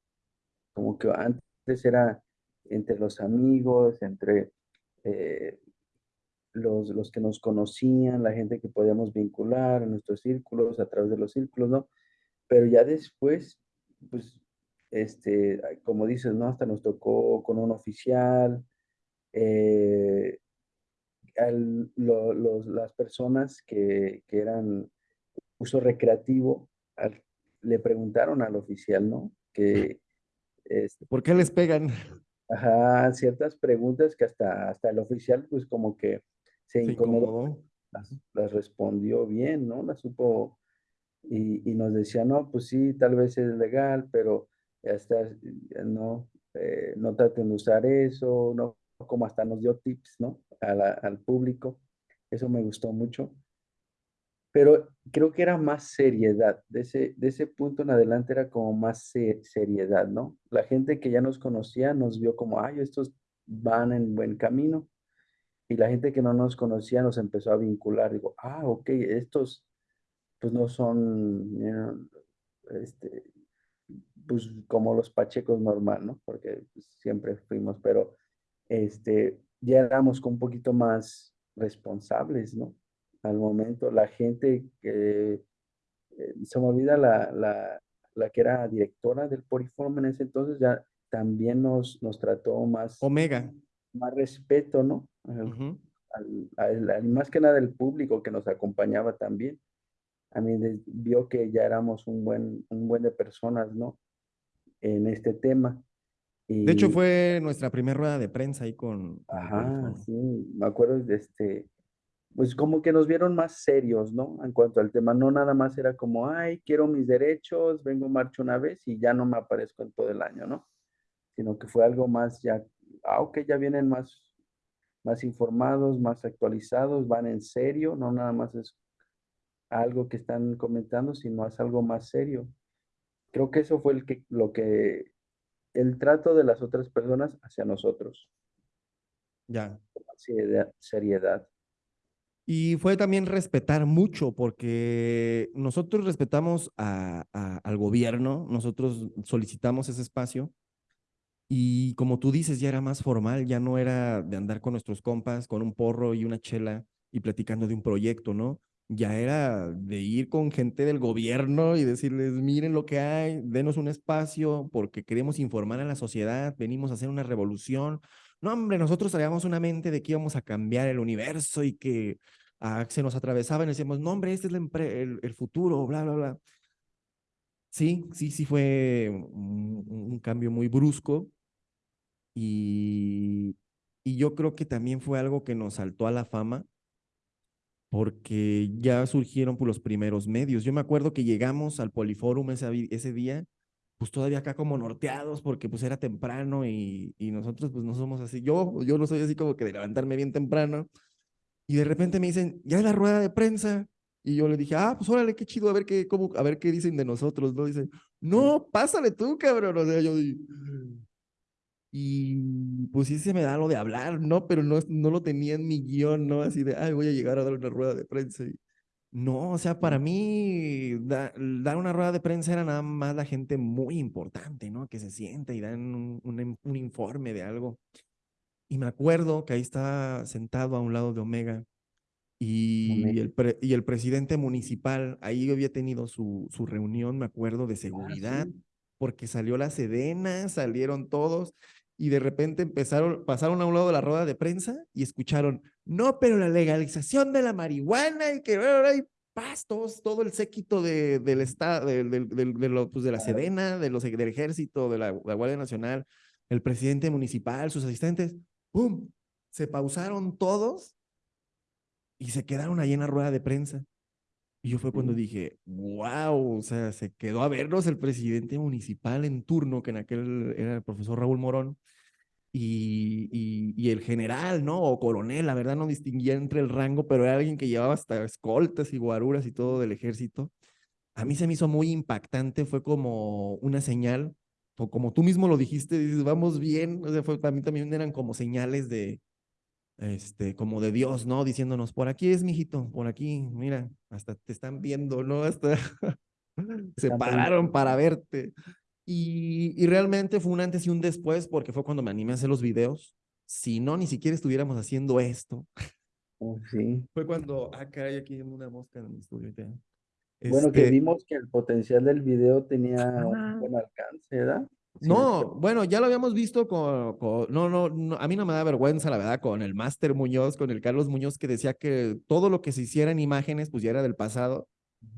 como que antes era entre los amigos, entre eh, los, los que nos conocían, la gente que podíamos vincular en nuestros círculos, a través de los círculos, ¿no? Pero ya después, pues, este, como dices, ¿no? Hasta nos tocó con un oficial, eh, las personas que, que, eran uso recreativo, le preguntaron al oficial, ¿no? Que, este, ¿Por qué les pegan? Ajá, ciertas preguntas que hasta, hasta el oficial, pues como que se, incomodó, Las, las, respondió bien, ¿no? Las supo y, nos decía, no, pues sí, tal vez es legal, pero ya está, no, eh, no traten de usar eso, no, como hasta nos dio tips, ¿no? al público. Eso me gustó mucho. Pero creo que era más seriedad. De ese, de ese punto en adelante era como más seriedad, ¿no? La gente que ya nos conocía nos vio como, ay, estos van en buen camino. Y la gente que no nos conocía nos empezó a vincular. Digo, ah, ok, estos pues no son, este, pues como los pachecos normal, ¿no? Porque pues, siempre fuimos, pero este, ya éramos un poquito más responsables, ¿no? Al momento, la gente que, eh, se me olvida la, la, la, que era directora del Poriform en ese entonces, ya también nos, nos trató más. Omega. Más respeto, ¿no? más que nada el público que nos acompañaba también a mí vio que ya éramos un buen, un buen de personas, ¿no? En este tema. de hecho, fue nuestra primera rueda de prensa ahí con... Ajá, sí, me acuerdo de este, pues como que nos vieron más serios, ¿no? En cuanto al tema, no nada más era como, ay, quiero mis derechos, vengo marcho una vez y ya no me aparezco en todo el año, ¿no? Sino que fue algo más ya, ah, ok, ya vienen más, más informados, más actualizados, van en serio, no nada más es algo que están comentando, sino es algo más serio. Creo que eso fue el que, lo que, el trato de las otras personas hacia nosotros. Ya. Seriedad. seriedad. Y fue también respetar mucho, porque nosotros respetamos al gobierno, nosotros solicitamos ese espacio, y como tú dices, ya era más formal, ya no era de andar con nuestros compas, con un porro y una chela y platicando de un proyecto, ¿no? Ya era de ir con gente del gobierno y decirles, miren lo que hay, denos un espacio porque queremos informar a la sociedad, venimos a hacer una revolución. No, hombre, nosotros traíamos una mente de que íbamos a cambiar el universo y que ah, se nos atravesaba y decíamos, no, hombre, este es el, el, futuro, bla, bla, bla. Sí, sí, sí fue un, un cambio muy brusco y, y yo creo que también fue algo que nos saltó a la fama porque ya surgieron por pues, los primeros medios. Yo me acuerdo que llegamos al Poliforum ese, ese día, pues todavía acá como norteados, porque pues era temprano y, y, nosotros pues no somos así. Yo, yo no soy así como que de levantarme bien temprano. Y de repente me dicen, ya es la rueda de prensa. Y yo le dije, ah, pues órale, qué chido, a ver qué, cómo, a ver qué dicen de nosotros, ¿no? Dicen, no, pásale tú, cabrón. O sea, yo y pues sí se me da lo de hablar, ¿no? Pero no, no lo tenía en mi guion, ¿no? Así de, ay, voy a llegar a dar una rueda de prensa. Y... No, o sea, para mí dar una rueda de prensa era nada más la gente muy importante, ¿no? Que se sienta y dan un, un, un informe de algo. Y me acuerdo que ahí estaba sentado a un lado de Omega y el, y el presidente municipal, ahí había tenido su, su reunión, me acuerdo, de ah, seguridad, porque salió la Sedena, salieron todos, y de repente empezaron, pasaron a un lado de la rueda de prensa y escucharon, no, pero la legalización de la marihuana y que hay pastos, todo el séquito de, del estado, de, de, de, pues de la Sedena, de los, del ejército, de la, la, Guardia Nacional, el presidente municipal, sus asistentes, ¡pum! Se pausaron todos y se quedaron ahí en la rueda de prensa. Y yo fue cuando dije, wow, o sea, se quedó a vernos el presidente municipal en turno, que en aquel era el profesor Raúl Morón, y, y, y, el general, ¿no? O coronel, la verdad no distinguía entre el rango, pero era alguien que llevaba hasta escoltas y guaruras y todo del ejército. A mí se me hizo muy impactante, fue como una señal, o como tú mismo lo dijiste, dices, vamos bien, o sea, fue, para mí también eran como señales de, este, como de Dios, ¿no? Diciéndonos, por aquí es, mijito, por aquí, mira, hasta te están viendo, ¿no? *laughs* Hasta se pararon para verte. Y, y, realmente fue un antes y un después porque fue cuando me animé a hacer los videos. Si no, ni siquiera estuviéramos haciendo esto. Oh, sí. Fue cuando, ah, caray, aquí hay una mosca en mi estudio. Bueno, que este vimos que el potencial del video tenía un buen alcance, ¿verdad? No, bueno, ya lo habíamos visto con, no, no, a mí no me da vergüenza, la verdad, con el Máster Muñoz, con el Carlos Muñoz, que decía que todo lo que se hiciera en imágenes, pues ya era del pasado,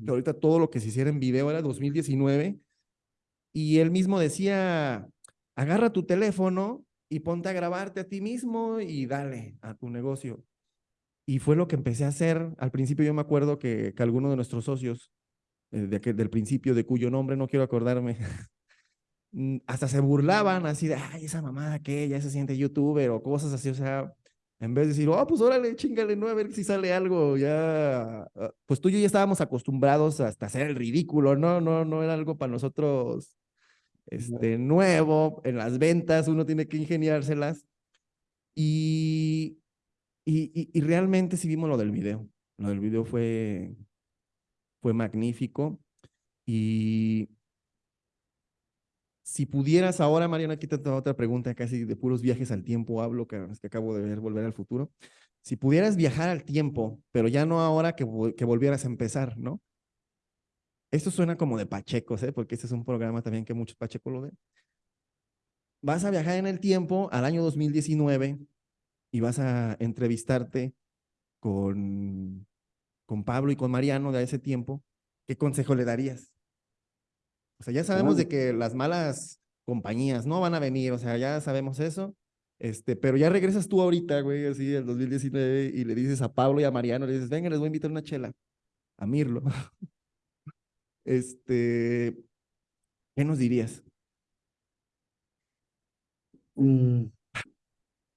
que ahorita todo lo que se hiciera en video era 2019, y él mismo decía, agarra tu teléfono y ponte a grabarte a ti mismo y dale a tu negocio. Y fue lo que empecé a hacer. Al principio yo me acuerdo que, que alguno de nuestros socios, eh, de del principio, de cuyo nombre no quiero acordarme, *laughs* hasta se burlaban así de, ay, esa mamada que ya se siente youtuber o cosas así, o sea, en vez de decir, oh, pues órale, chingale, no, a ver si sale algo, ya, ah, pues tú y yo ya estábamos acostumbrados hasta hacer el ridículo, ¿no? No, no era algo para nosotros, este, nuevo, en las ventas uno tiene que ingeniárselas. Y, y, y, realmente sí vimos lo del video, lo del video fue, fue magnífico. Y si pudieras ahora, Mariana, aquí te otra pregunta, casi de puros viajes al tiempo hablo, que, que acabo de ver Volver al Futuro. Si pudieras viajar al tiempo, pero ya no ahora que, que volvieras a empezar, ¿no? Esto suena como de Pachecos, ¿eh? porque este es un programa también que muchos Pachecos lo ven. Vas a viajar en el tiempo al año 2019 y vas a entrevistarte con, con Pablo y con Mariano de ese tiempo. ¿Qué consejo le darías? O sea, ya sabemos de que las malas compañías no van a venir, o sea, ya sabemos eso. Este, pero ya regresas tú ahorita, güey, así el 2019 y le dices a Pablo y a Mariano, le dices, venga, les voy a invitar una chela, a Mirlo. *laughs* este, ¿qué nos dirías? Mm,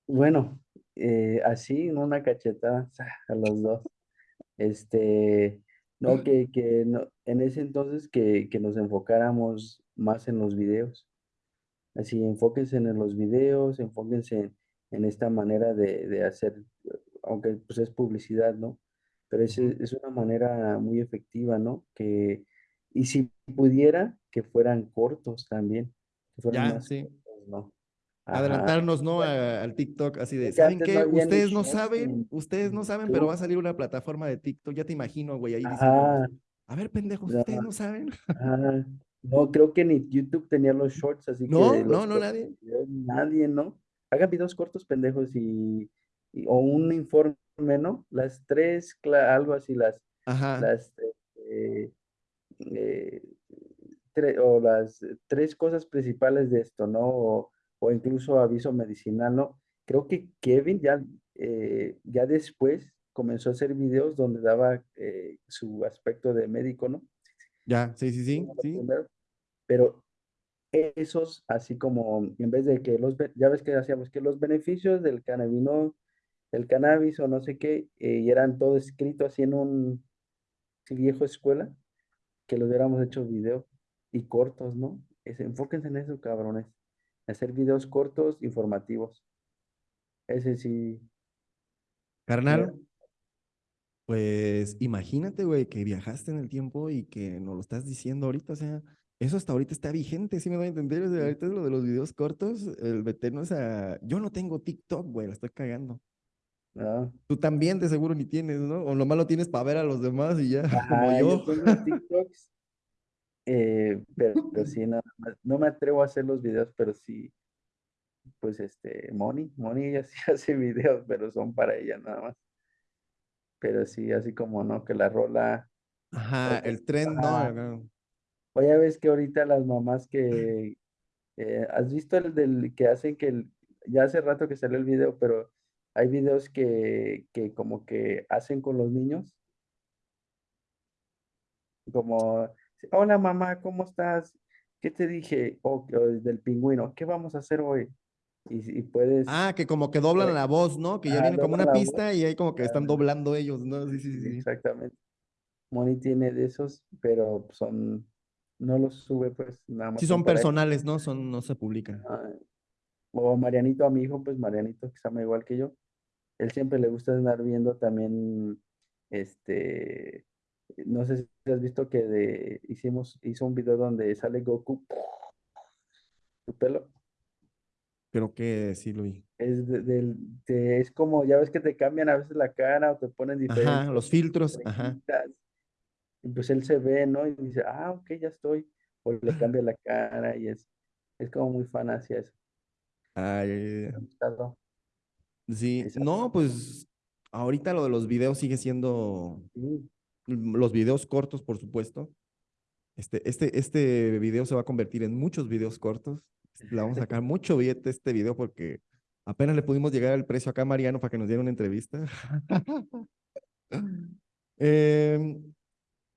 bueno, eh, así, una cachetada *laughs* a los dos. Este, no, que, que no, en ese entonces que, que nos enfocáramos más en los videos. Así, enfóquense en los videos, enfóquense en, en esta manera de, de hacer, aunque pues es publicidad, ¿no? Pero es, es una manera muy efectiva, ¿no? Que, y si pudiera, que fueran cortos también, que fueran más sí. cortos, ¿no? Adelantarnos, ¿no? al TikTok, así de, ¿saben qué? Ustedes no shorts saben, ustedes no saben, pero va a salir una plataforma de TikTok, ya te imagino, güey, ahí diciendo, a ver, pendejos, ustedes no saben. *laughs* ajá. No, creo que ni YouTube tenía los shorts, así que No, no, no, nadie. *laughs* nadie, ¿no? Hagan videos cortos, pendejos, y, y- o un informe, ¿no? Las tres, algo así, las, Ajá, las, eh, eh, tre- o las tres cosas principales de esto, ¿no? O, o incluso aviso medicinal, ¿no? Creo que Kevin ya, eh, ya después comenzó a hacer videos donde daba eh, su aspecto de médico, ¿no? ya, sí, sí, sí, los sí. Pero esos, así como en vez de que los, ya ves que hacíamos que los beneficios del cannabino, del cannabis o no sé qué, eh, y eran todo escrito así en un viejo escuela, que lo hubiéramos hecho video y cortos, ¿no? Es, enfóquense en eso, cabrones. Hacer videos cortos, informativos. Ese sí. Carnal, pues imagínate, güey, que viajaste en el tiempo y que nos lo estás diciendo ahorita, o sea, eso hasta ahorita está vigente, ¿sí me doy a entender? O sea, ahorita es lo de los videos cortos, el meternos a... Yo no tengo TikTok, güey, la estoy cagando. ¿no? Tú también de seguro ni tienes, ¿no? O nomás lo tienes para ver a los demás y ya, *laughs* como yo yo. tengo TikToks, eh, pero, pero *laughs* sí, nada más. No me atrevo a hacer los videos, pero sí, pues este, Moni, Moni ella *laughs* sí hace videos, pero son para ella nada más. Pero sí, así como no, que la rola, Ajá, el tren, ¿no? ajá, Acá. o ya ves que ahorita las mamás *clears throat* que, eh, ¿has visto el del que hacen que, el- ya hace rato que salió el video, pero hay videos que, que como que hacen con los niños, como, hola mamá, ¿cómo estás? ¿Qué te dije? O, o del pingüino, ¿qué vamos a hacer hoy? Y, y puedes, Ah, que como que doblan puedes- la voz, ¿no? Que ya ajá, viene como una voz, pista y ahí como que están ah, doblando ellos, ¿no? Sí, sí, sí. sí. exactamente. Moni tiene de esos, pero son, no los sube, pues nada Sí más son son personales, ¿no? Son, no se publican. Ah, O Marianito a mi hijo, pues Marianito, que se llama igual que yo. Él siempre le gusta andar viendo también, este, no sé si has visto que de, hicimos, hizo un video donde sale Goku, su pelo. Creo que sí lo vi. Es, de- es como, ya ves que te cambian a veces la cara o te ponen Ajá, diferentes los filtros, ajá. Y pues él se ve, ¿no? Y dice, ah, ok, ya estoy. O le *laughs* cambia la cara y es, es como muy fan hacia eso. Ay, Sí, no, pues ahorita lo de los videos sigue siendo sí, los videos cortos, por supuesto. Este, este, este video se va a convertir en muchos videos cortos. Le vamos a sacar mucho billete este video porque apenas le pudimos llegar al precio acá a Mariano para que nos diera una entrevista. *laughs* Em,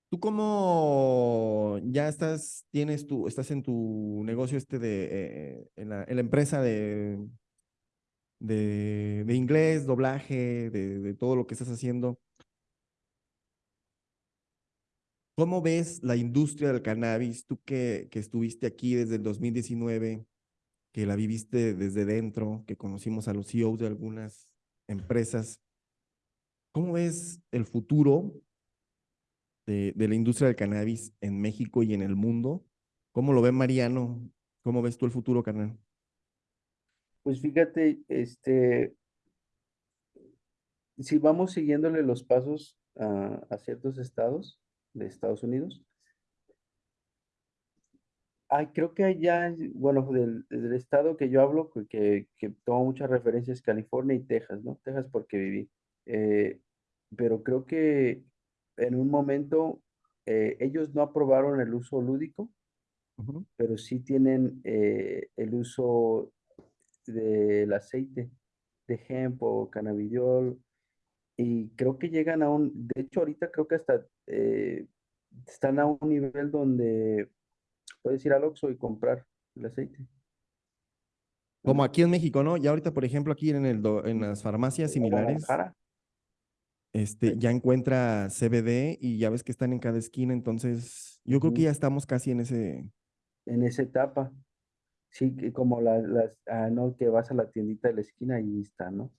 Tú como ya estás, tienes tu, estás en tu negocio este de, eh, en la, en la empresa de, de, de inglés, doblaje, de, de todo lo que estás haciendo. ¿Cómo ves la industria del cannabis? Tú que, que estuviste aquí desde el 2019, que la viviste desde dentro, que conocimos a los CEOs de algunas empresas. ¿Cómo ves el futuro de, de la industria del cannabis en México y en el mundo? ¿Cómo lo ve Mariano? ¿Cómo ves tú el futuro, carnal? Pues fíjate, este, si vamos siguiéndole los pasos a, a ciertos estados de Estados Unidos, ay, creo que allá, bueno, del, del estado que yo hablo, que, que, tomo muchas referencias, California y Texas, ¿no? Texas porque viví. Eh, pero creo que en un momento eh, ellos no aprobaron el uso lúdico, pero sí tienen eh, el uso del aceite de hemp o cannabidiol y creo que llegan a un, de hecho ahorita creo que hasta eh, están a un nivel donde puedes ir al Oxxo y comprar el aceite. Como aquí en México, ¿no? Ya ahorita, por ejemplo, aquí en, el do- en las farmacias En similares, este, ya encuentra CBD y ya ves que están en cada esquina, entonces yo creo que ya estamos casi en ese, en esa etapa. Sí, que como la- las, ah, no, que vas a la tiendita de la esquina y está, ¿no?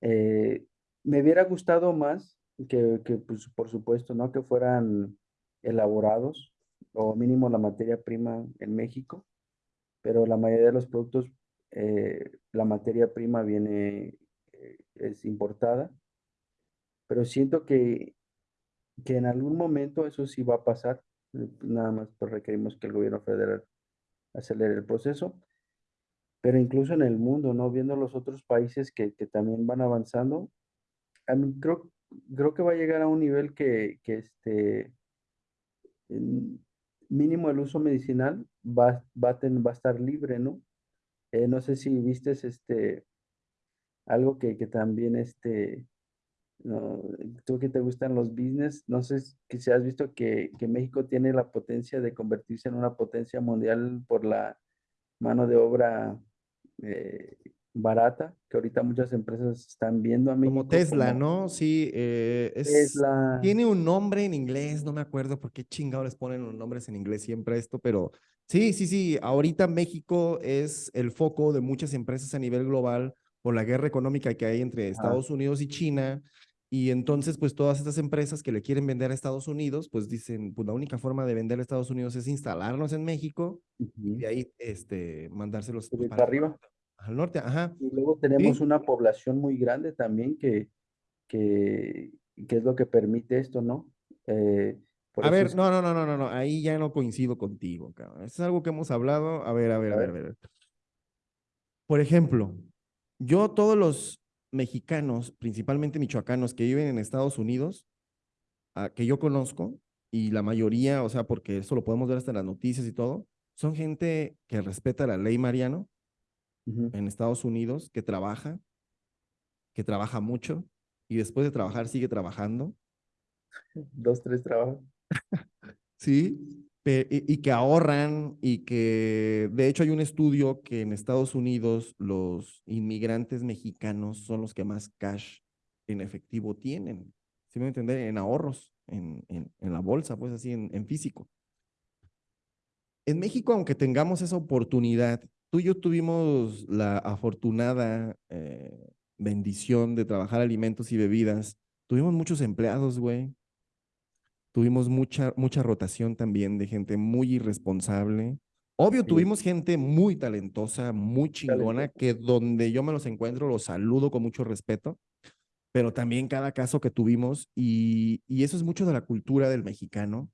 Eh, me hubiera gustado más que, que, pues, por supuesto, ¿no? Que fueran elaborados o mínimo la materia prima en México, pero la mayoría de los productos eh, la materia prima viene, eh, es importada, pero siento que, que en algún momento eso sí va a pasar, eh, nada más pues requerimos que el gobierno federal acelere el proceso, pero incluso en el mundo, ¿no? Viendo los otros países que, que también van avanzando, mí creo, creo que va a llegar a un nivel que, este, mínimo el uso medicinal va, a ten- va a estar libre, ¿no? Eh, no sé si viste este, algo que, también, este, no, tú que te gustan los business, no sé si has visto que, que México tiene la potencia de convertirse en una potencia mundial por la mano de obra eh, barata, que ahorita muchas empresas están viendo a Como México Tesla, como ¿no? Sí, eh, es, Tesla. tiene un nombre en inglés, no me acuerdo por qué chingado les ponen los nombres en inglés siempre esto, pero sí, sí, sí, ahorita México es el foco de muchas empresas a nivel global por la guerra económica que hay entre Estados Unidos y China, y entonces pues todas estas empresas que le quieren vender a Estados Unidos, pues dicen, pues la única forma de vender a Estados Unidos es instalarnos en México y ujú, de ahí este, mandárselos pues subir para arriba. Al norte, ajá, Y luego tenemos sí. una población muy grande también que, que, que es lo que permite esto, ¿no? Eh, A eso ver, no, no, no, no, no, no, ahí ya no coincido contigo, cabrón. Esto es algo que hemos hablado. A ver, a ver, a a ver, a ver, ver. Por ejemplo, yo todos los mexicanos, principalmente michoacanos que viven en Estados Unidos, a- que yo conozco, y la mayoría, o sea, porque eso lo podemos ver hasta en las noticias y todo, son gente que respeta la ley Mariano ujú, en Estados Unidos, que trabaja, que trabaja mucho, y después de trabajar sigue trabajando *laughs* dos, tres trabajos. *laughs* Sí, y, que ahorran y que de hecho hay un estudio que en Estados Unidos los inmigrantes mexicanos son los que más cash en efectivo tienen, ¿sí me entender? En ahorros, en, en, en la bolsa, pues así, en, en físico. En México, aunque tengamos esa oportunidad, tú y yo tuvimos la afortunada eh, bendición de trabajar alimentos y bebidas. Tuvimos muchos empleados, güey. Tuvimos mucha, mucha rotación también de gente muy irresponsable. Obvio, Sí, tuvimos gente muy talentosa, muy chingona, que donde yo me los encuentro los saludo con mucho respeto, pero también cada caso que tuvimos, y, y eso es mucho de la cultura del mexicano,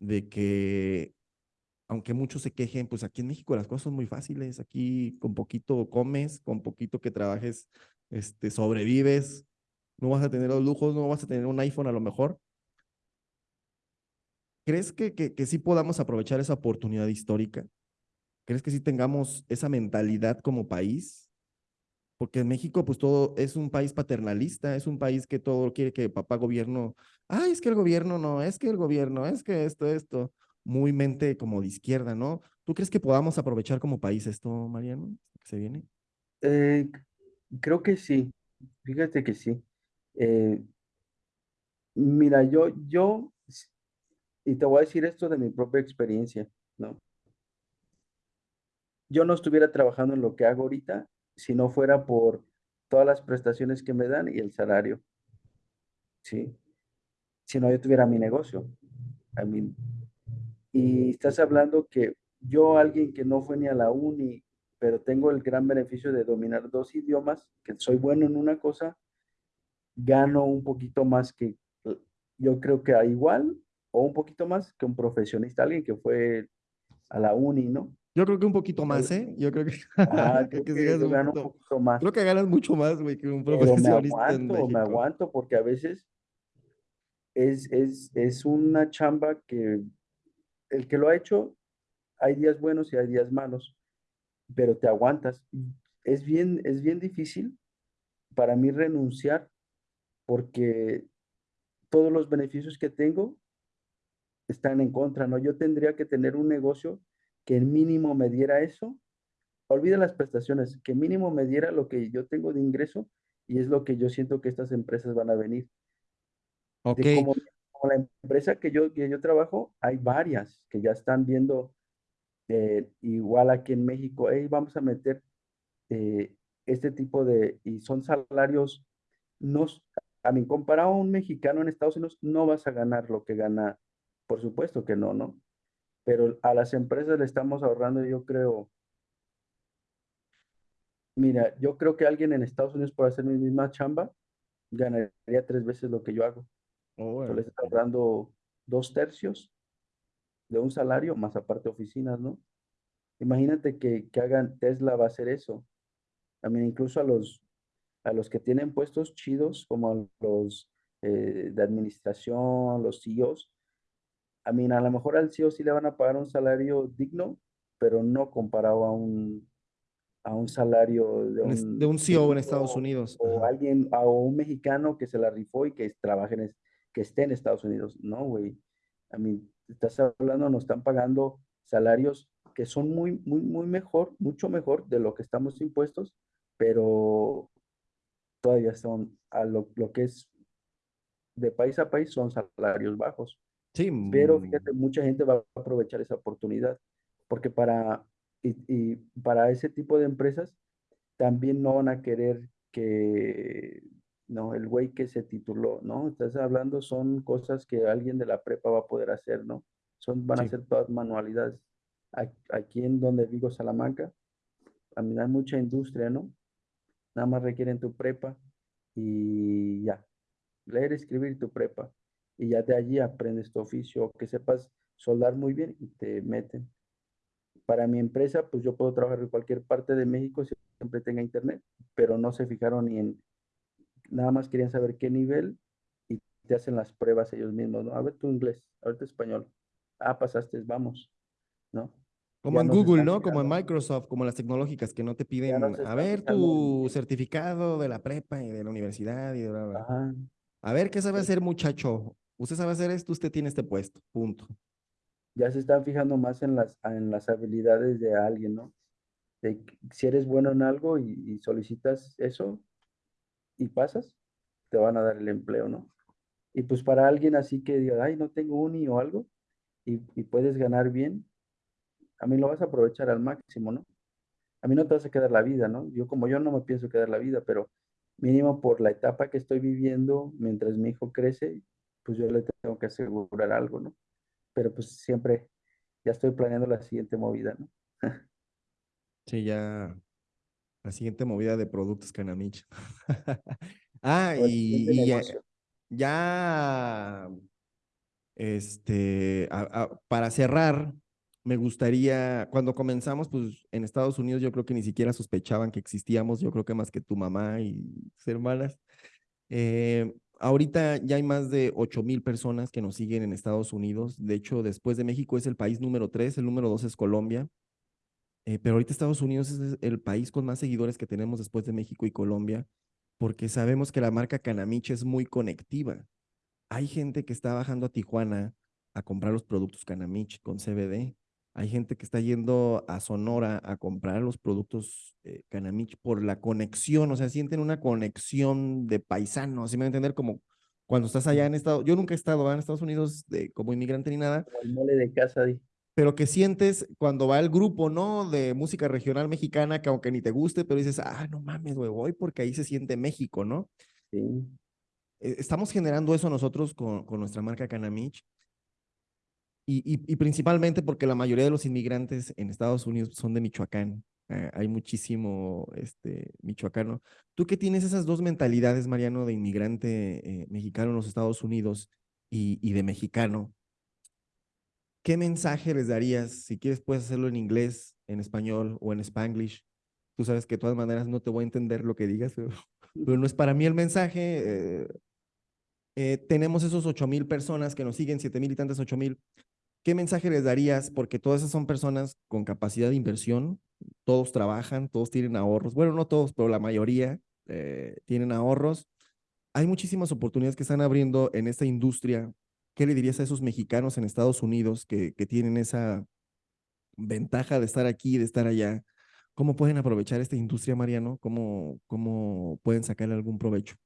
de que aunque muchos se quejen, pues aquí en México las cosas son muy fáciles, aquí con poquito comes, con poquito que trabajes, este, sobrevives, no vas a tener los lujos, no vas a tener un iPhone a lo mejor, ¿Crees que, que, que sí podamos aprovechar esa oportunidad histórica? ¿Crees que sí tengamos esa mentalidad como país? Porque en México, pues todo es un país paternalista, es un país que todo quiere que papá gobierno, ay, es que el gobierno no, es que el gobierno, es que esto, esto, muy mente como de izquierda, ¿no? ¿Tú crees que podamos aprovechar como país esto, Mariano, que se viene? Eh, creo que sí, fíjate que sí. Eh, mira, yo, yo, y te voy a decir esto de mi propia experiencia, ¿no? Yo no estuviera trabajando en lo que hago ahorita si no fuera por todas las prestaciones que me dan y el salario, ¿sí? Si no, yo tuviera mi negocio. I mean, y estás hablando que yo, alguien que no fue ni a la uni, pero tengo el gran beneficio de dominar dos idiomas, que soy bueno en una cosa, gano un poquito más que, yo creo que a igual o un poquito más que un profesionista, alguien que fue a la uni, ¿no? Yo creo que un poquito más, ¿eh? Yo creo que, *laughs* creo creo que que un gano un poquito, más, creo que ganas mucho más, güey, que un pero me profesionista en aguanto, me aguanto, porque a veces es, es, es una chamba que el que lo ha hecho, hay días buenos y hay días malos, pero te aguantas. Es bien, es bien difícil para mí renunciar porque todos los beneficios que tengo están en contra, ¿no? Yo tendría que tener un negocio que el mínimo me diera eso. Olvida las prestaciones, que mínimo me diera lo que yo tengo de ingreso y es lo que yo siento que estas empresas van a venir. Ok, De como la empresa que yo, que yo trabajo, hay varias que ya están viendo eh, igual aquí en México, hey, vamos a meter eh, este tipo de, y son salarios, no, a mí, comparado a un mexicano en Estados Unidos, no vas a ganar lo que gana, por supuesto que no, ¿no? Pero a las empresas le estamos ahorrando, yo creo, Mira, yo creo que alguien en Estados Unidos por hacer mi misma chamba ganaría tres veces lo que yo hago. Tú le Órale. estás ahorrando dos tercios de un salario, más aparte oficinas, ¿no? Imagínate que, que hagan, Tesla va a hacer eso. También incluso a los, a los que tienen puestos chidos, como los eh, de administración, los CEOs, a mí a lo mejor al CEO sí le van a pagar un salario digno, pero no comparado a un, a un salario de Un De un CEO en Estados Unidos. o Ajá. alguien, a un mexicano que se la rifó y que trabaje en, que esté en Estados Unidos. No, güey. A mí, estás hablando, nos están pagando salarios que son muy, muy, muy mejor, mucho mejor de lo que estamos impuestos, pero todavía son a lo, lo que es de país a país son salarios bajos. Sí, Pero mm, fíjate, mucha gente va a aprovechar esa oportunidad, porque para, y, y para ese tipo de empresas también no van a querer que, no, el güey que se tituló, ¿no? Estás hablando, son cosas que alguien de la prepa va a poder hacer, ¿no? Son, van a ser todas manualidades. Aquí en donde vivo, Salamanca, a mí hay mucha industria, ¿no? Nada más requieren tu prepa y ya, leer, escribir tu prepa. Y ya de allí aprendes tu oficio, que sepas soldar muy bien y te meten. Para mi empresa, pues yo puedo trabajar en cualquier parte de México siempre tenga internet, pero no se fijaron ni en, nada más querían saber qué nivel y te hacen las pruebas ellos mismos, ¿no? A ver tu inglés, a ver tu español. Ah, pasaste, vamos, ¿no? Como Ya en Google, ¿no? Como en Microsoft, como las tecnológicas que no te piden, a ver tu certificado de la prepa y de la universidad y de bla, bla. ajá, A ver qué sabe hacer, muchacho. Usted sabe hacer esto, usted tiene este puesto. Punto. ya se están fijando más en las, en las habilidades de alguien, ¿no? De si eres bueno en algo y, y solicitas eso y pasas, te van a dar el empleo, ¿no? Y pues para alguien así que diga, ay, no tengo uni o algo, y, y puedes ganar bien, a mí lo vas a aprovechar al máximo, ¿no? A mí no te vas a quedar la vida, ¿no? Yo como yo no me pienso quedar la vida, pero mínimo por la etapa que estoy viviendo, mientras mi hijo crece, pues yo le tengo que asegurar algo, ¿no? Pero pues siempre ya estoy planeando la siguiente movida, ¿no? *laughs* Sí, ya la siguiente movida de productos Canamich. *laughs* Ah, y, y ya, este, a- a- para cerrar, me gustaría, cuando comenzamos, pues en Estados Unidos yo creo que ni siquiera sospechaban que existíamos, yo creo que más que tu mamá y tus hermanas. Eh, ahorita ya hay más de 8 mil personas que nos siguen en Estados Unidos. De hecho, después de México es el país número 3, el número 2 es Colombia. Eh, pero ahorita Estados Unidos es el país con más seguidores que tenemos después de México y Colombia, porque sabemos que la marca Canamich es muy conectiva. Hay gente que está bajando a Tijuana a comprar los productos Canamich con CBD. Hay gente que está yendo a Sonora a comprar los productos eh, Canamich por la conexión, o sea, sienten una conexión de paisanos, ¿sí me van a entender? Como cuando estás allá en Estados, yo nunca he estado en Estados Unidos de, como inmigrante ni nada, Como el mole de casa, di. Pero que sientes cuando va el grupo, ¿no? De música regional mexicana, que aunque ni te guste, pero dices, ah, no mames, güey, voy porque ahí se siente México, ¿no? Sí. Eh, Estamos generando eso nosotros con, con nuestra marca Canamich y, y, y, principalmente porque la mayoría de los inmigrantes en Estados Unidos son de Michoacán. Eh, hay muchísimo este, michoacano. Tú que tienes esas dos mentalidades, Mariano, de inmigrante eh, mexicano en los Estados Unidos y, y de mexicano, ¿qué mensaje les darías? Si quieres, puedes hacerlo en inglés, en español o en spanglish. Tú sabes que de todas maneras no te voy a entender lo que digas, pero, pero no es para mí el mensaje. Eh, eh, tenemos esos ocho mil personas que nos siguen, siete mil y tantas, ocho mil. ¿Qué mensaje les darías? Porque todas esas son personas con capacidad de inversión, todos trabajan, todos tienen ahorros. Bueno, no todos, pero la mayoría eh, tienen ahorros. Hay muchísimas oportunidades que están abriendo en esta industria. ¿Qué le dirías a esos mexicanos en Estados Unidos que, tienen esa ventaja de estar aquí, de estar allá? ¿Cómo pueden aprovechar esta industria, Mariano? ¿Cómo, cómo pueden sacarle algún provecho?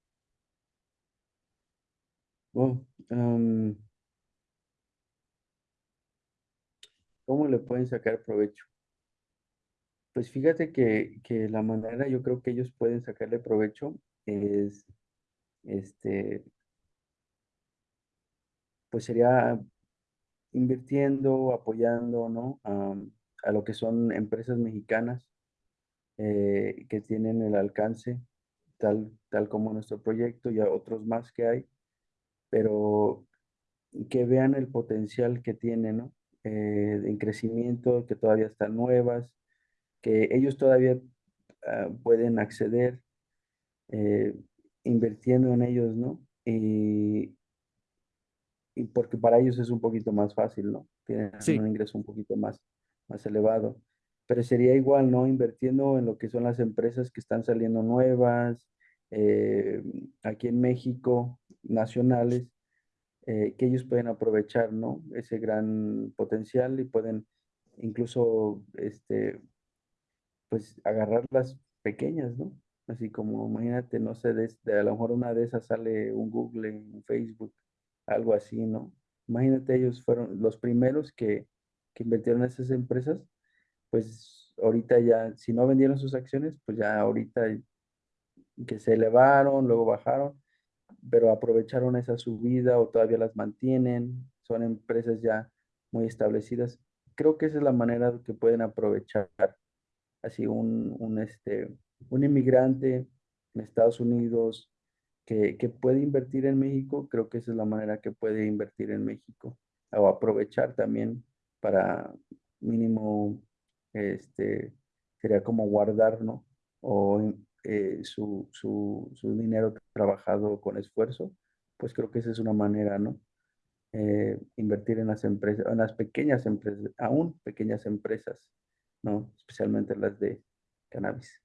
Oh, um, ¿cómo le pueden sacar provecho? Pues fíjate que, que la manera yo creo que ellos pueden sacarle provecho es, este, pues sería invirtiendo, apoyando, ¿no? A, a lo que son empresas mexicanas eh, que tienen el alcance tal, tal como nuestro proyecto y a otros más que hay, pero que vean el potencial que tienen, ¿no? Eh, en crecimiento, que todavía están nuevas, que ellos todavía ah, pueden acceder eh, invirtiendo en ellos, ¿no? Y porque para ellos es un poquito más fácil, ¿no? Tienen Sí, un ingreso un poquito más, más elevado. Pero sería igual, ¿no? Invirtiendo en lo que son las empresas que están saliendo nuevas, eh, aquí en México, nacionales, eh, que ellos pueden aprovechar, ¿no? Ese gran potencial y pueden incluso, este, pues, agarrar las pequeñas, ¿no? Así como, imagínate, no sé, de, de a lo mejor una de esas sale un Google, un Facebook, algo así, ¿no? Imagínate, ellos fueron los primeros que, que invirtieron en esas empresas, pues ahorita ya, si no vendieron sus acciones, pues ya ahorita que se elevaron, luego bajaron, pero aprovecharon esa subida o todavía las mantienen, son empresas ya muy establecidas. Creo que esa es la manera que pueden aprovechar así un, un, este, un inmigrante en Estados Unidos que, que puede invertir en México, creo que esa es la manera que puede invertir en México o aprovechar también para mínimo, este, sería como guardar, ¿no? O eh, su, su, su, dinero trabajado con esfuerzo, pues creo que esa es una manera, ¿no? Eh, invertir en las empresas, en las pequeñas empresas, aún pequeñas empresas, ¿no? Especialmente las de cannabis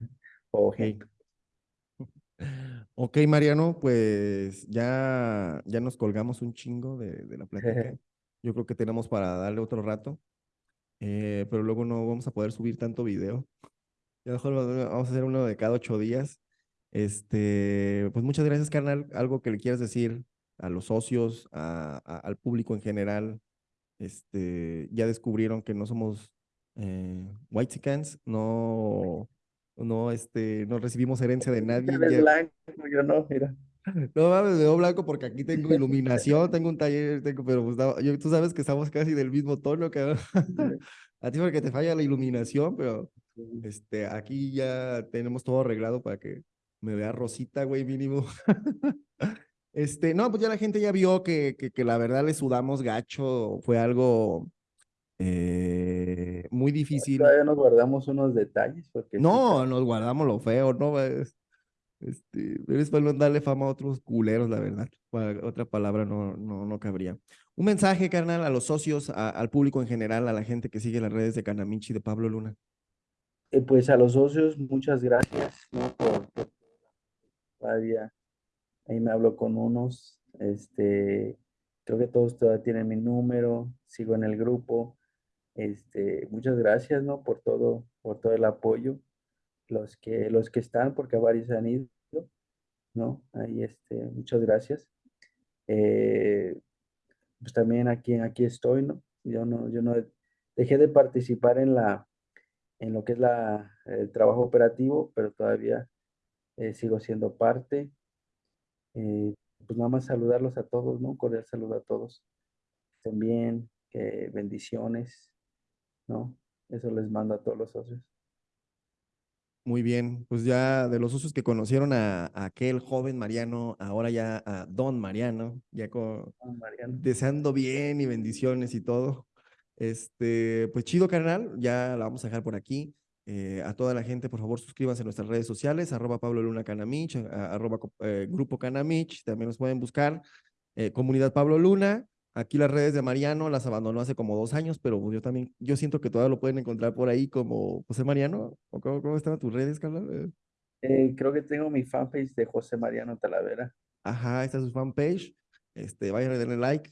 *laughs* o hemp. *laughs* Ok, Mariano, pues ya, ya nos colgamos un chingo de, de la plática. *laughs* Yo creo que tenemos para darle otro rato, eh, pero luego no vamos a poder subir tanto video. Ya mejor vamos a hacer uno de cada ocho días. Este, pues muchas gracias, carnal. Algo que le quieras decir a los socios, a, a- al público en general. Este, ya descubrieron que no somos eh, whitexicans, no, no, este, no recibimos herencia de nadie. eres blanco, yo no, mira. *laughs* no mames, me veo blanco porque aquí tengo *laughs* iluminación, tengo un taller, tengo, pero pues, yo- tú sabes que estamos casi del mismo tono, cabrón. *laughs* A ti porque te falla la iluminación, pero este, aquí ya tenemos todo arreglado para que me vea rosita, güey, mínimo. Este, no, pues ya la gente ya vio que, que, que la verdad le sudamos gacho, fue algo eh, muy difícil. Todavía nos guardamos unos detalles porque No, nos guardamos lo feo, ¿no? Es- Este, pero es para no darle fama a otros culeros, la verdad. Para- Otra palabra no, no, no cabría. Un mensaje, carnal, a los socios, a- al público en general, a la gente que sigue las redes de Canamichi de Pablo Luna. Eh, pues a los socios, muchas gracias, ¿no? Por, por todavía ahí me hablo con unos, este, creo que todos todavía tienen mi número, sigo en el grupo, este, muchas gracias, ¿no? Por todo, por todo el apoyo, los que, los que están, porque varios han ido, ¿no? Ahí, este, muchas gracias. Eh, pues también aquí, aquí estoy, ¿no? Yo no, yo no dejé de participar en la, en lo que es la, el trabajo operativo, pero todavía eh, sigo siendo parte. Eh, pues nada más saludarlos a todos, ¿no? Un cordial saludo a todos. Bien, que bendiciones, ¿no? Eso les mando a todos los socios. Muy bien, pues ya de los socios que conocieron a, a aquel joven Mariano, ahora ya a Don Mariano, ya con, Mariano. deseando bien y bendiciones y todo. Este, pues chido, carnal, ya la vamos a dejar por aquí. Eh, a toda la gente, por favor, suscríbanse a nuestras redes sociales, arroba Pablo Luna Canamich, arroba eh, Grupo Canamich, también nos pueden buscar, eh, Comunidad Pablo Luna. Aquí las redes de Mariano las abandonó hace como dos años, pero pues yo también, yo siento que todavía lo pueden encontrar por ahí como José Mariano. ¿O cómo, cómo están tus redes, carnal? Eh, Eh, creo que tengo mi fanpage de José Mariano Talavera. Ajá, esta es su fanpage. Este, vayan a darle like.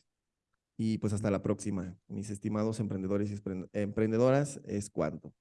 Y pues hasta la próxima, mis estimados emprendedores y emprendedoras, es cuanto.